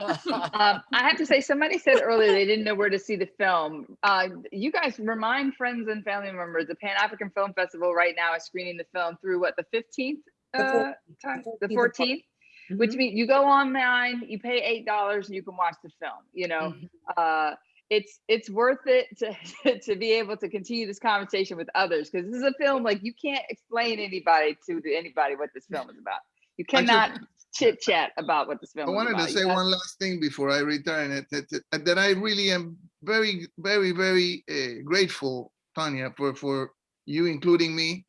Um, I have to say, somebody said earlier they didn't know where to see the film. Uh, you guys remind friends and family members. The Pan African Film Festival right now is screening the film through what the fifteenth The uh, four- time, the the 14th. fourteenth. Which means you go online, you pay eight dollars, and you can watch the film. You know, uh, it's it's worth it to to be able to continue this conversation with others because this is a film like you can't explain anybody to, to anybody what this film is about. You cannot chit chat about what this film I wanted about. to say have- one last thing before I return it, that, that- that I really am very, very, very uh, grateful, Tonya, for, for you including me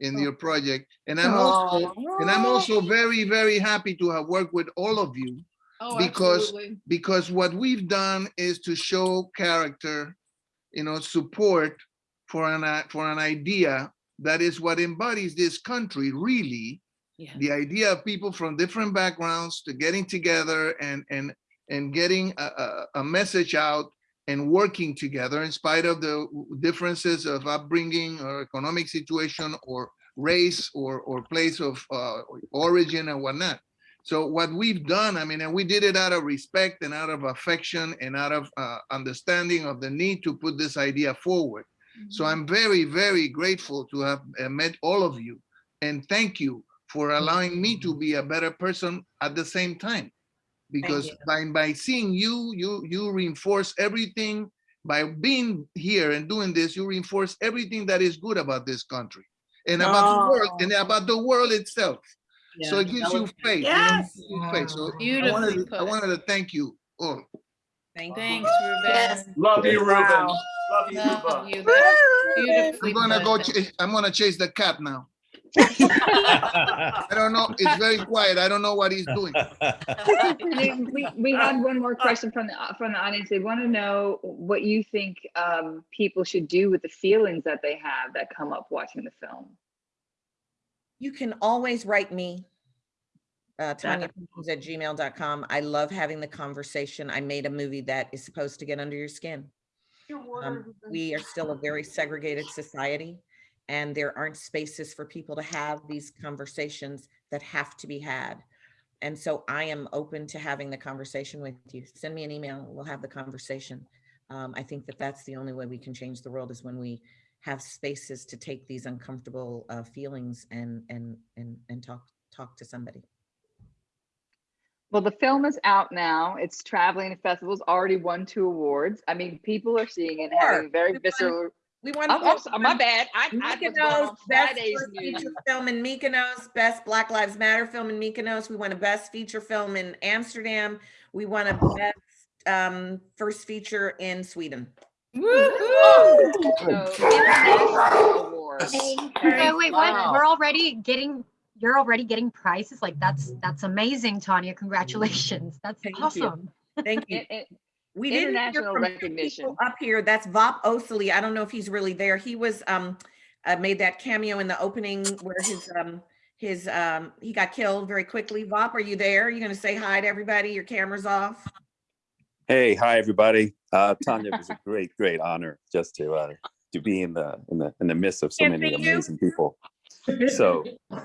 in your project. And I'm also, and I'm also very, very happy to have worked with all of you Oh, because absolutely. because what we've done is to show character, you know, support for an for an idea that is what embodies this country really. The idea of people from different backgrounds to getting together and and and getting a, a, a message out and working together in spite of the differences of upbringing or economic situation or race or or place of uh, origin and whatnot. So what we've done, I mean, and we did it out of respect and out of affection and out of uh, understanding of the need to put this idea forward. So I'm very, very grateful to have uh, met all of you and thank you for allowing me to be a better person at the same time. Because by, by seeing you, you, you reinforce everything, by being here and doing this, you reinforce everything that is good about this country and about the world and about the world itself. So it gives you was- faith. you know, Yes. gives you faith. So I Beautifully wanted, to- I wanted to thank you all. Thank Thanks, Ruben. Love you, Ruben. Wow. Love you, Love Ruben. you. That's beautifully I'm gonna go, put. ch- I'm gonna chase the cat now. I don't know, it's very quiet. I don't know what he's doing. we, we, we had one more question from the from the audience. They want to know what you think um, people should do with the feelings that they have that come up watching the film. You can always write me. Uh, Tonya Pinkins at gmail.com. I love having the conversation. I made a movie that is supposed to get under your skin. Um, we are still a very segregated society and there aren't spaces for people to have these conversations that have to be had. And so I am open to having the conversation with you. Send me an email, we'll have the conversation. Um, I think that that's the only way we can change the world is when we have spaces to take these uncomfortable uh, feelings and, and, and, and talk, talk to somebody. Well, the film is out now. It's traveling to festivals. Already won two awards. I mean, people are seeing it, and having very visceral. We want. Oh, oh, so- my bad. I, I was going Mykonos, on best first feature film in Mykonos, best Black Lives Matter film in Mykonos. We won a best feature film in Amsterdam. We won a best um, first feature in Sweden. So, international awards. Hey, wait, what? Wow. We're already getting, you're already getting prizes? Like, that's, that's amazing, Tonya. Congratulations. That's Thank you. awesome. Thank you. It- it- We didn't hear international from recognition. people Up here, that's Vop Osili. I don't know if he's really there. He was, um, uh, made that cameo in the opening where his, um, his, um, he got killed very quickly. Vop, are you there? Are you gonna say hi to everybody? Your camera's off? Hey, hi everybody. Uh, Tonya, it was a great, great honor just to uh, to be in the in the in the midst of so Can't many see you. amazing people. So,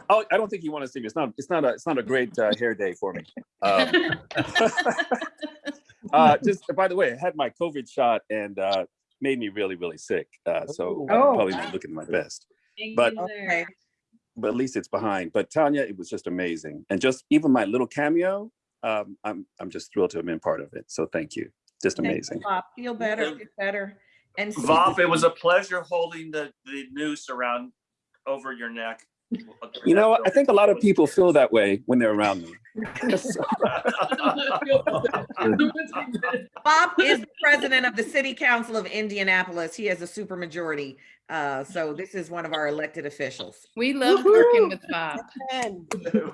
oh, I don't think you want to see me. It's not. It's not a. It's not a great uh, hair day for me. Um, uh, just by the way, I had my COVID shot and uh, made me really, really sick. Uh, so I'm Oh. probably not looking my best. But Okay. but at least it's behind. But Tonya, it was just amazing, and just even my little cameo, um, I'm I'm just thrilled to have been part of it. So thank you. Just Thank you, amazing. Vop. Feel better, Get better. And Vop, it was a pleasure holding the, the noose around over your neck. You know, I think a lot of people feel that way when they're around me. Vop is the president of the city council of Indianapolis. He has a supermajority. Uh, so this is one of our elected officials. We love working with Vop.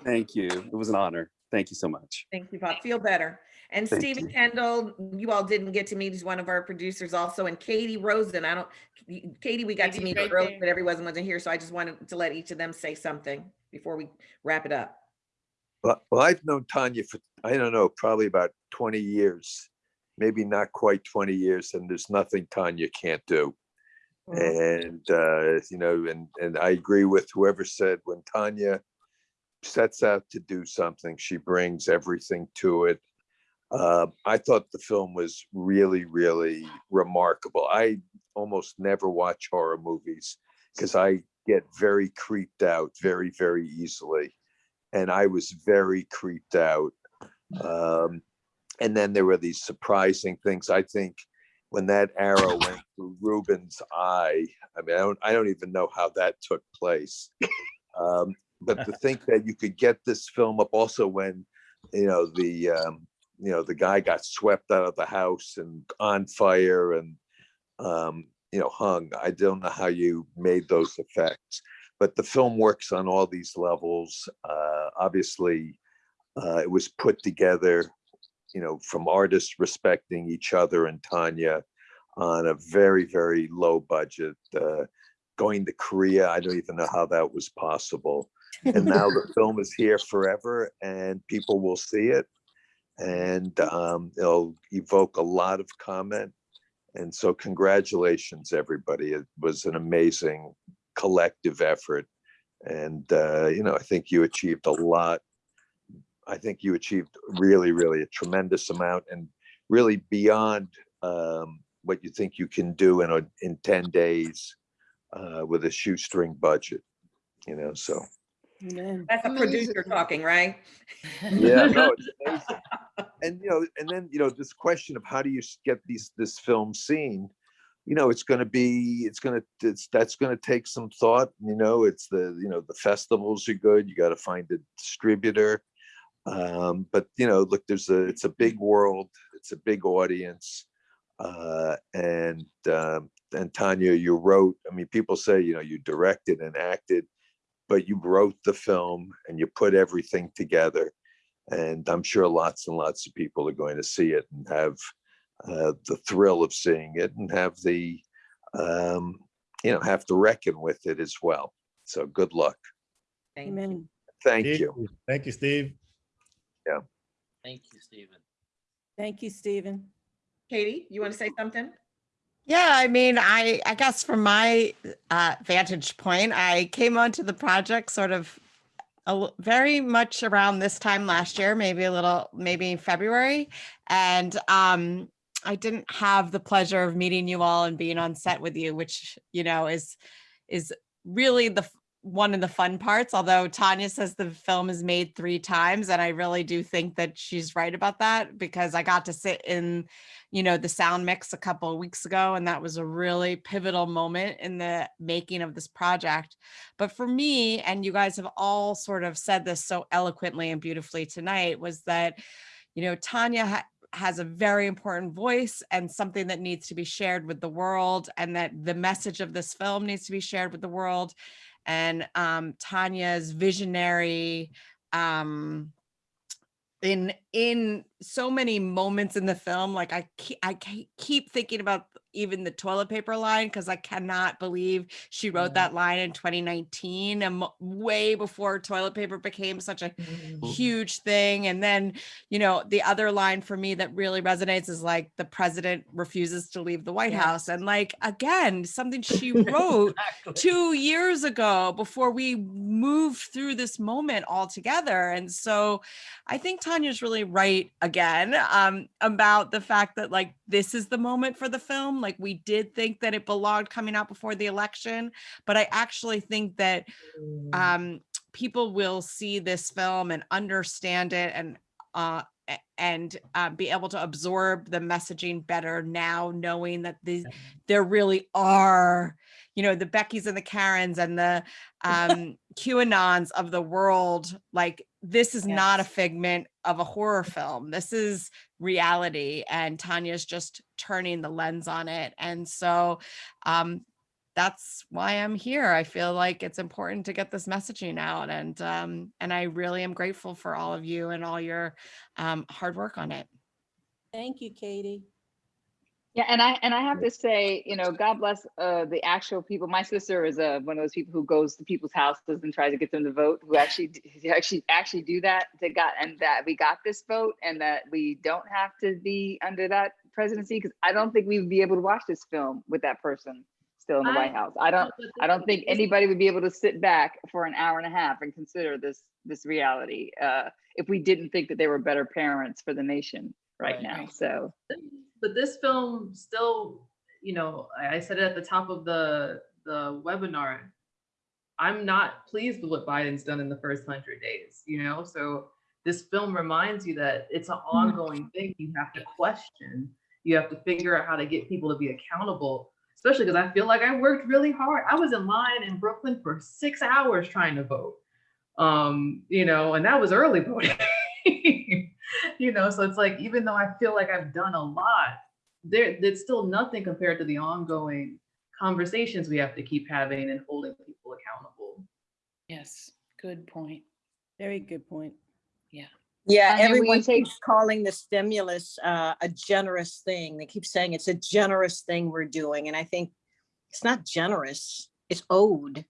Thank you. It was an honor. Thank you so much. Thank you, Vop. Feel better. And Thank Stephen you. Kendall, you all didn't get to meet. He's one of our producers also. And Katie Rosen, I don't, Katie, we got to meet right earlier, but everyone wasn't here. So I just wanted to let each of them say something before we wrap it up. Well, well, I've known Tonya for, I don't know, probably about 20 years, maybe not quite 20 years, and there's nothing Tonya can't do. And, uh, you know, and, and I agree with whoever said when Tonya sets out to do something, she brings everything to it. Uh, I thought the film was really, really remarkable. I almost never watch horror movies because I get very creeped out very, very easily and I was very creeped out. Um, and then there were these surprising things. I think when that arrow went through Ruben's eye. I mean, I don't, I don't even know how that took place. Um, but to think that you could get this film up also when, you know, the, um, you know, the guy got swept out of the house and on fire and, um, you know, hung. I don't know how you made those effects, but the film works on all these levels. Uh, obviously, uh, it was put together, you know, from artists respecting each other and Tonya on a very, very low budget. Uh, going to Korea, I don't even know how that was possible. And now the film is here forever and people will see it. And um, it'll evoke a lot of comment. And so congratulations, everybody. It was an amazing collective effort. And, uh, you know, I think you achieved a lot. I think you achieved really, really a tremendous amount and really beyond um, what you think you can do in a, in 10 days uh, with a shoestring budget, you know, so. That's a producer talking, right? Yeah, no, it's amazing. And, you know, and then, you know, this question of how do you get these, this film seen? You know, it's gonna be, it's gonna, it's, that's gonna take some thought, you know, it's the, you know, the festivals are good, you gotta find a distributor. Um, but, you know, look, there's a, it's a big world, it's a big audience. Uh, and, um, and Tonya, you wrote, I mean, people say, you know, you directed and acted, but you wrote the film and you put everything together. And I'm sure lots and lots of people are going to see it and have uh, the thrill of seeing it and have the, um, you know, have to reckon with it as well. So good luck. Amen. Thank Steve, you. Thank you, Steve. Yeah. Thank you, Stephen. Thank you, Stephen. Katie, you want to say something? Yeah, I mean, I I guess from my uh, vantage point, I came onto the project sort of a, l- very much around this time last year, maybe a little, maybe February, and um, I didn't have the pleasure of meeting you all and being on set with you, which you know is is really the one of the fun parts. Although Tonya says the film is made three times, and I really do think that she's right about that because I got to sit in you know, the sound mix a couple of weeks ago, and that was a really pivotal moment in the making of this project. But for me, and you guys have all sort of said this so eloquently and beautifully tonight, was that, you know, Tonya has a very important voice and something that needs to be shared with the world, and that the message of this film needs to be shared with the world. And um, Tonya's visionary, um, in in so many moments in the film like i keep, i keep thinking about even the toilet paper line because i cannot believe she wrote that line in 2019 and way before toilet paper became such a huge thing and then you know the other line for me that really resonates is like the president refuses to leave the white house and like again something she wrote two years ago before we moved through this moment all together and so i think tonya's really right again um, about the fact that like this is the moment for the film like we did think that it belonged coming out before the election but i actually think that um, people will see this film and understand it and uh, and uh, be able to absorb the messaging better now knowing that these there really are you know the beckys and the karens and the um qanons of the world like this is not a figment of a horror film. This is reality and tonya's just turning the lens on it and so um that's why i'm here. I feel like it's important to get this messaging out and um and i really am grateful for all of you and all your um hard work on it. Thank you, Katie. Yeah, and I and I have to say, you know, God bless uh, the actual people. My sister is uh, one of those people who goes to people's houses and tries to get them to vote. Who actually actually actually do that. To got and that we got this vote, and that we don't have to be under that presidency. Because I don't think we would be able to watch this film with that person still in the White House. I don't. I don't think anybody would be able to sit back for an hour and a half and consider this this reality uh, if we didn't think that they were better parents for the nation right, Right. now. So. But this film still, you know, I I said it at the top of the the webinar. I'm not pleased with what Biden's done in the first hundred days, you know. So this film reminds you that it's an ongoing thing you have to question. You have to figure out how to get people to be accountable, especially because I feel like I worked really hard. I was in line in Brooklyn for six hours trying to vote. Um, you know, and that was early voting. you know, so it's like even though I feel like I've done a lot, there it's still nothing compared to the ongoing conversations we have to keep having and holding people accountable. Yes, good point. Very good point. Yeah. Yeah, And then we everyone take- keeps calling the stimulus uh, a generous thing. They keep saying it's a generous thing we're doing. And I think it's not generous, it's owed.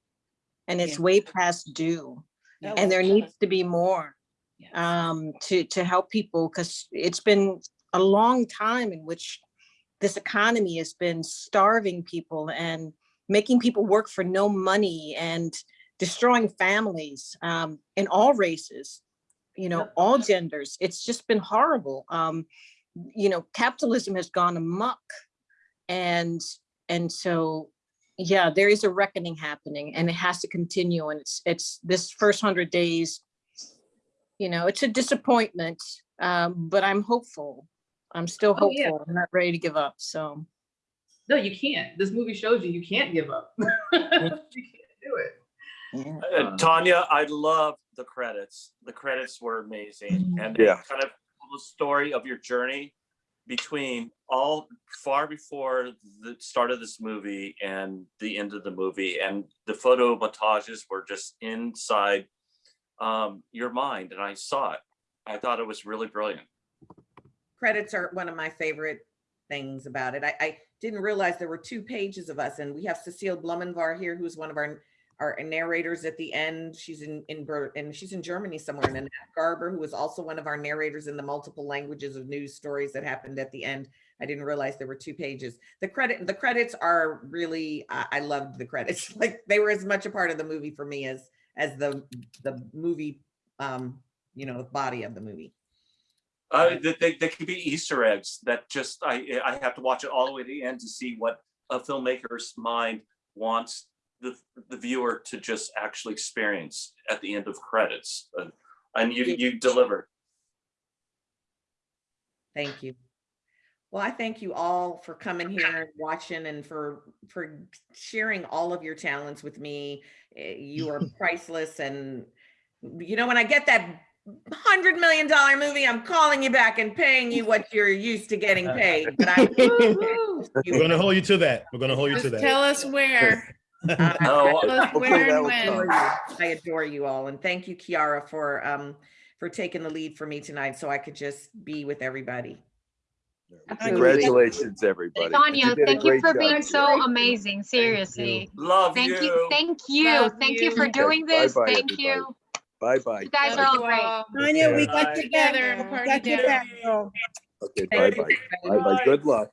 And it's Yeah. way past due. That And there generous. needs to be more um, to, to help people because it's been a long time in which this economy has been starving people and making people work for no money and destroying families um, in all races, you know, all genders. It's just been horrible. Um, you know, capitalism has gone amok. And, and so, yeah, there is a reckoning happening and it has to continue. And it's, it's this first hundred days, you know, it's a disappointment, um, but I'm hopeful. I'm still Oh, yeah. hopeful. I'm not ready to give up. So. No, you can't. This movie shows you you can't give up. you can't do it. Uh, Tonya, I love the credits. The credits were amazing, and they Yeah. kind of the story of your journey between all far before the start of this movie and the end of the movie, and the photo montages were just inside um, your mind, and I saw it. I thought it was really brilliant. credits are one of my favorite things about it. I, I didn't realize there were two pages of us and we have Cecile Blumenvar here, who's one of our, our narrators at the end. She's in, in, and she's in Germany somewhere. And Annette Garber, who was also one of our narrators in the multiple languages of news stories that happened at the end. I didn't realize there were two pages. The credit, the credits are really, I, I loved the credits. Like they were as much a part of the movie for me as, as the, the movie, um, you know, the body of the movie. Uh, they, they, could be Easter eggs that just, I, I have to watch it all the way to the end to see what a filmmaker's mind wants the, the viewer to just actually experience at the end of credits. Uh, And you, you delivered. Thank you. Well, I thank you all for coming here and watching and for, for sharing all of your talents with me. Eh, You are priceless and, you know, when I get that hundred million dollar movie, I'm calling you back and paying you what you're used to getting paid, but I. We're gonna hold you to that. We're gonna hold you to that. tell us where. Oh, Tell where that and when. I adore you all and thank you, Kiara, for, um, for taking the lead for me tonight so I could just be with everybody. Congratulations, everybody. Tonya, did thank you great for job. being so amazing, seriously. Love Thank you, you. thank you, Love thank you you. for Okay, doing this, bye-bye, thank everybody. you. Bye-bye. You guys Bye. are all great. Tonya, we got your. Together, We party got your down. back, girl. Okay, bye-bye. you. Bye-bye. Good luck.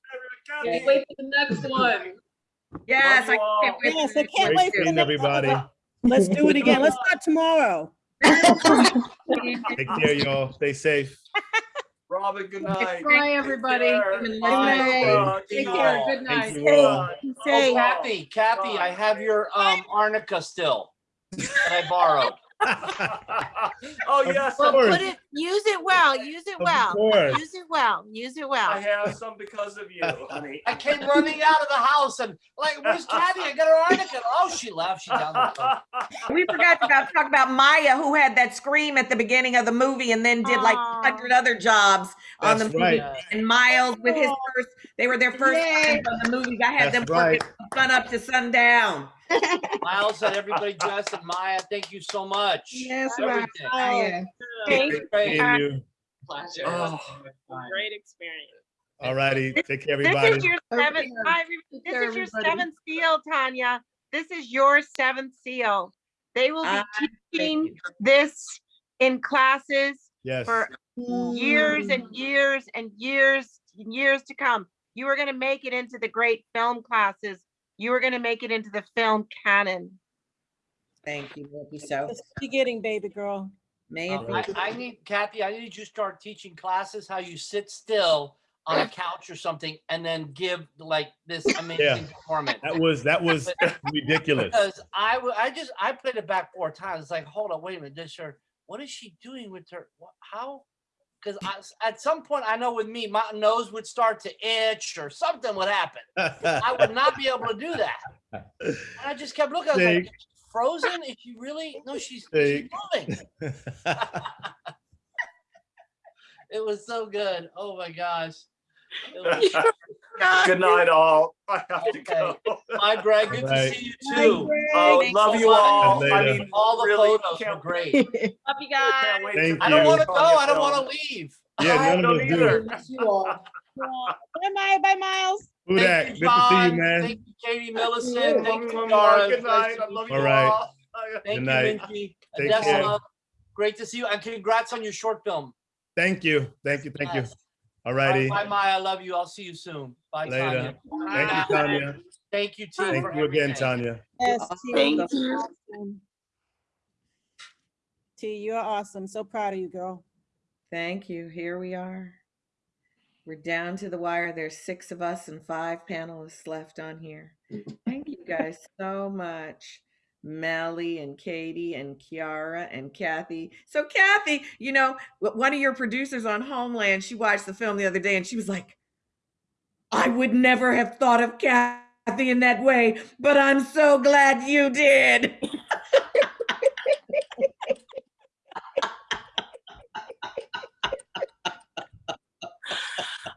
Can't wait for the next one. Yes, I can't wait. Yes, I can't wait too. for Seeing the- everybody. Let's do it again. Let's start tomorrow. Take care, y'all. Stay safe. Robin, good night. Bye, everybody. care. Good night. Bye. Take care. Good Thank night. you all. Say, Oh, Kathy, Kathy, I have your um arnica still that I borrowed. Oh, Of yes. well, put it, use it well, use it Of well, course. use it well, use it well. I have some because of you, honey. I came running out of the house and like, where's Kathy? I got her arnica. Oh, she left. She down the road. We forgot to talk about Maya, who had that scream at the beginning of the movie and then did like hundred other jobs on the movie. right. And Miles with his first, they were their first Yay. on the movies. I had them That's working right. from sun up to sundown. Miles and everybody dressed and Maya, thank you so much. Yes, Everything. Maya. Oh, thank Great. Seeing you. Oh. Great experience. All righty. Take care, This everybody. is your Okay. seventh, hi, this care, is your seventh seal, Tonya. This is your seventh seal. They will be ah, thank teaching this in classes Yes. for years and years and years and years to come. You are gonna make it into the great film classes. You are gonna make it into the film canon. Thank you, thank you so. Just be getting, baby girl. May it be. I, I need, Kathy, I need you to start teaching classes how you sit still on a couch or something and then give like this amazing performance. That was, that was ridiculous. Because I I just, I played it back four times. It's like, hold on, wait a minute, this her, what is she doing with her? How? Because at some point, I know with me, my nose would start to itch or something would happen. I would not be able to do that. And I just kept looking, I was like, Jake. "Is she frozen? Is she really? No, she's, she's moving. It was so good. Oh my gosh. It was- Good night, all. I have to go. Bye, Greg. Good to Right. see you too. Oh, love you all. I Later. mean, All the really photos were can't great. Love you guys. Can't wait Thank I don't you. want to go. I don't want to leave. Yeah, I none of don't us do. either. Miss you all. Bye, Maya. Bye, Miles. Who Thank that? you, Good to see you, John. man. Thank you, Katie Millicent. Yeah, Thank you, mwah, mwah, Dara. Good Nice night. to I meet love you. you All right. all. Thank Good you, night. Minji. Take Adesola, care. Uh, great to see you and congrats on your short film. Thank you. Thank you. Thank you. Yes. All righty. bye, Maya. I love you. I'll see you soon. Bye, Later. Tonya. Thank you, Tonya. Thank you, team. Thank you again, everything. Tonya. Yes, T. Thank you. Awesome. T, you are awesome. So proud of you, girl. Thank you. Here we are. We're down to the wire. There's six of us and five panelists left on here. Thank you guys so much. Melly and Katie and Kiara and Kathy. So Kathy, you know, one of your producers on Homeland, she watched the film the other day and she was like, I would never have thought of Kathy in that way, but I'm so glad you did.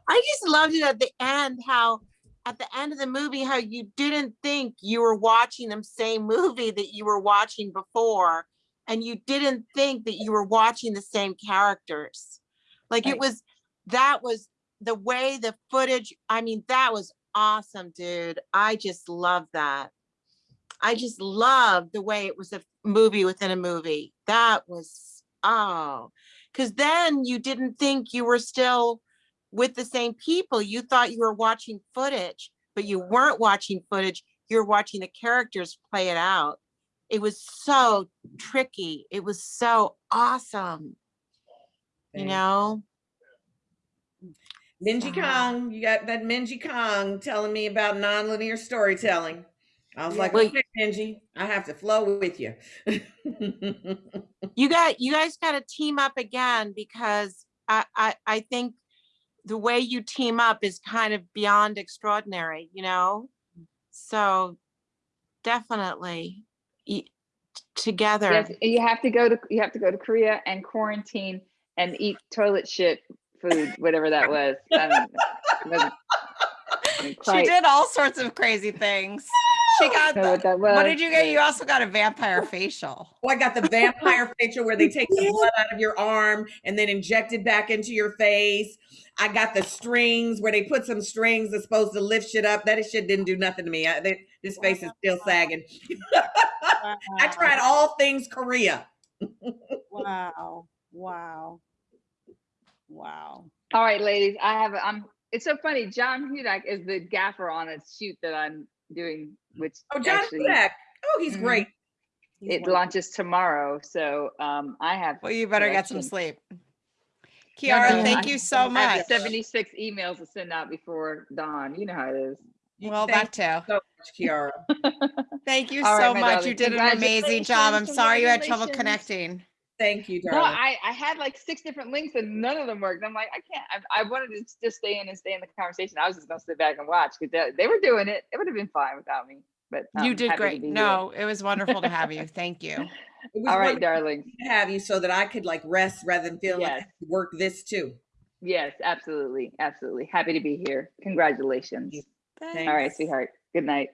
I just loved it at the end, how at the end of the movie, how you didn't think you were watching the same movie that you were watching before. And you didn't think that you were watching the same characters. Like it was, that was the way the footage, I mean, that was awesome, dude. I just love that. I just love the way it was a movie within a movie. That was, oh, because then you didn't think you were still with the same people. You thought you were watching footage, but you weren't watching footage. You're watching the characters play it out. It was so tricky. It was so awesome. You know? Minji uh-huh. Kong, you got that Minji Kong telling me about nonlinear storytelling. I was like, Well, okay, Minji, I have to flow with you. You got you guys got to team up again because I, I I think the way you team up is kind of beyond extraordinary, you know? So definitely together. Yes, you have to go to you have to go to Korea and quarantine and eat toilet shit food, whatever that was. I don't know. It wasn't She did all sorts of crazy things. She got, know what that what did you get? You also got a vampire facial. Oh, I got the vampire facial where they take the blood out of your arm and then inject it back into your face. I got the strings where they put some strings that's supposed to lift shit up. That shit didn't do nothing to me. I, they, this oh, face is still sagging. I tried all things Korea. Wow. Wow. Wow. All right, ladies, I have, a- I'm, it's so funny. John Hudak is the gaffer on a shoot that I'm doing, which Oh, John actually, Hudak. Oh, he's Mhm. great. It launches tomorrow, so um, I have. Well, you better get some sleep. Kiara, no, thank I- you so I much. Seventy-six emails to send out before dawn. You know how it is. Well, Thank that too. So much, Kiara. Thank you All right, so my much. darling. You did an amazing job. I'm sorry you had trouble connecting. Thank you, No, darling. I, I had like six different links and none of them worked. I'm like, I can't. I, I wanted to just stay in and stay in the conversation. I was just gonna sit back and watch because they, they were doing it. It would have been fine without me. But You did great. be here. No, it was wonderful to have you. Thank you. It was All right, darling. to have you so that I could like rest rather than feeling like Yes. had to work this too. Yes, absolutely, absolutely. Happy to be here. Congratulations. All right, sweetheart. Good night.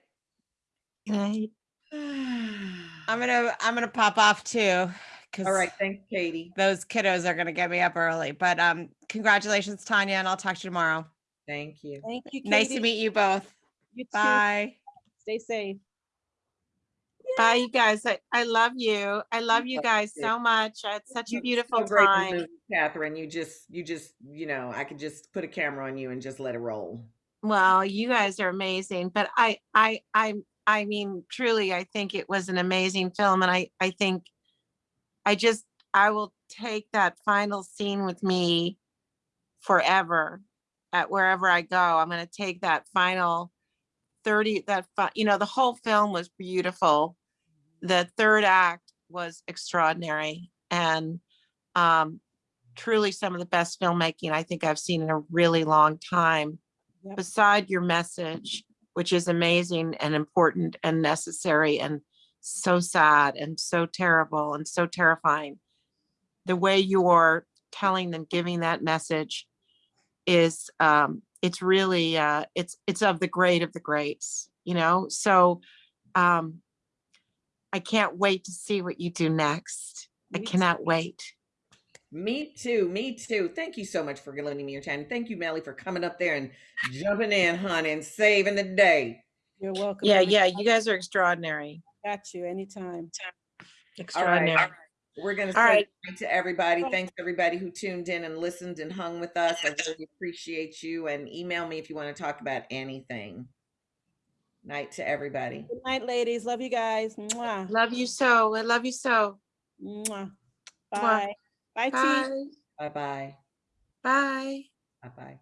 Right. I'm gonna I'm gonna pop off too. Cause All right, thanks, Katie. those kiddos are gonna get me up early. But um, congratulations, Tonya, and I'll talk to you tomorrow. Thank you. Thank you. Nice to meet you both. You too. Bye. Stay safe. Bye, you guys. I, I love you. I love you guys so much. It's such a You're beautiful so great in the time. movie, Catherine. You just, you just, you know, I could just put a camera on you and just let it roll. Well, you guys are amazing, but I, I, I, I mean, truly, I think it was an amazing film, and I, I think, I just, I will take that final scene with me forever, at wherever I go. I'm gonna take that final thirty, that, you know, the whole film was beautiful. The third act was extraordinary, and um, truly some of the best filmmaking I think I've seen in a really long time. Yep. Beside your message, which is amazing and important and necessary and so sad and so terrible and so terrifying. The way you're telling them, giving that message is, um, it's really, uh, it's, it's of the great of the greats, you know? So, um, I can't wait to see what you do next. I Me cannot wait. Me too, me too. Thank you so much for lending me your time. Thank you, Melly, for coming up there and jumping in, honey, and saving the day. You're welcome. Yeah, yeah, you guys are extraordinary. Got you anytime. All right, Extraordinary. we're gonna say right. to everybody. Thanks everybody who tuned in and listened and hung with us. I really appreciate you. And email me if you want to talk about anything. Night to everybody. Good night, ladies. Love you guys. Mwah. Love you so. I love you so. Mwah. Mwah. Bye. Bye, T. Bye. Bye bye. Bye. Bye bye.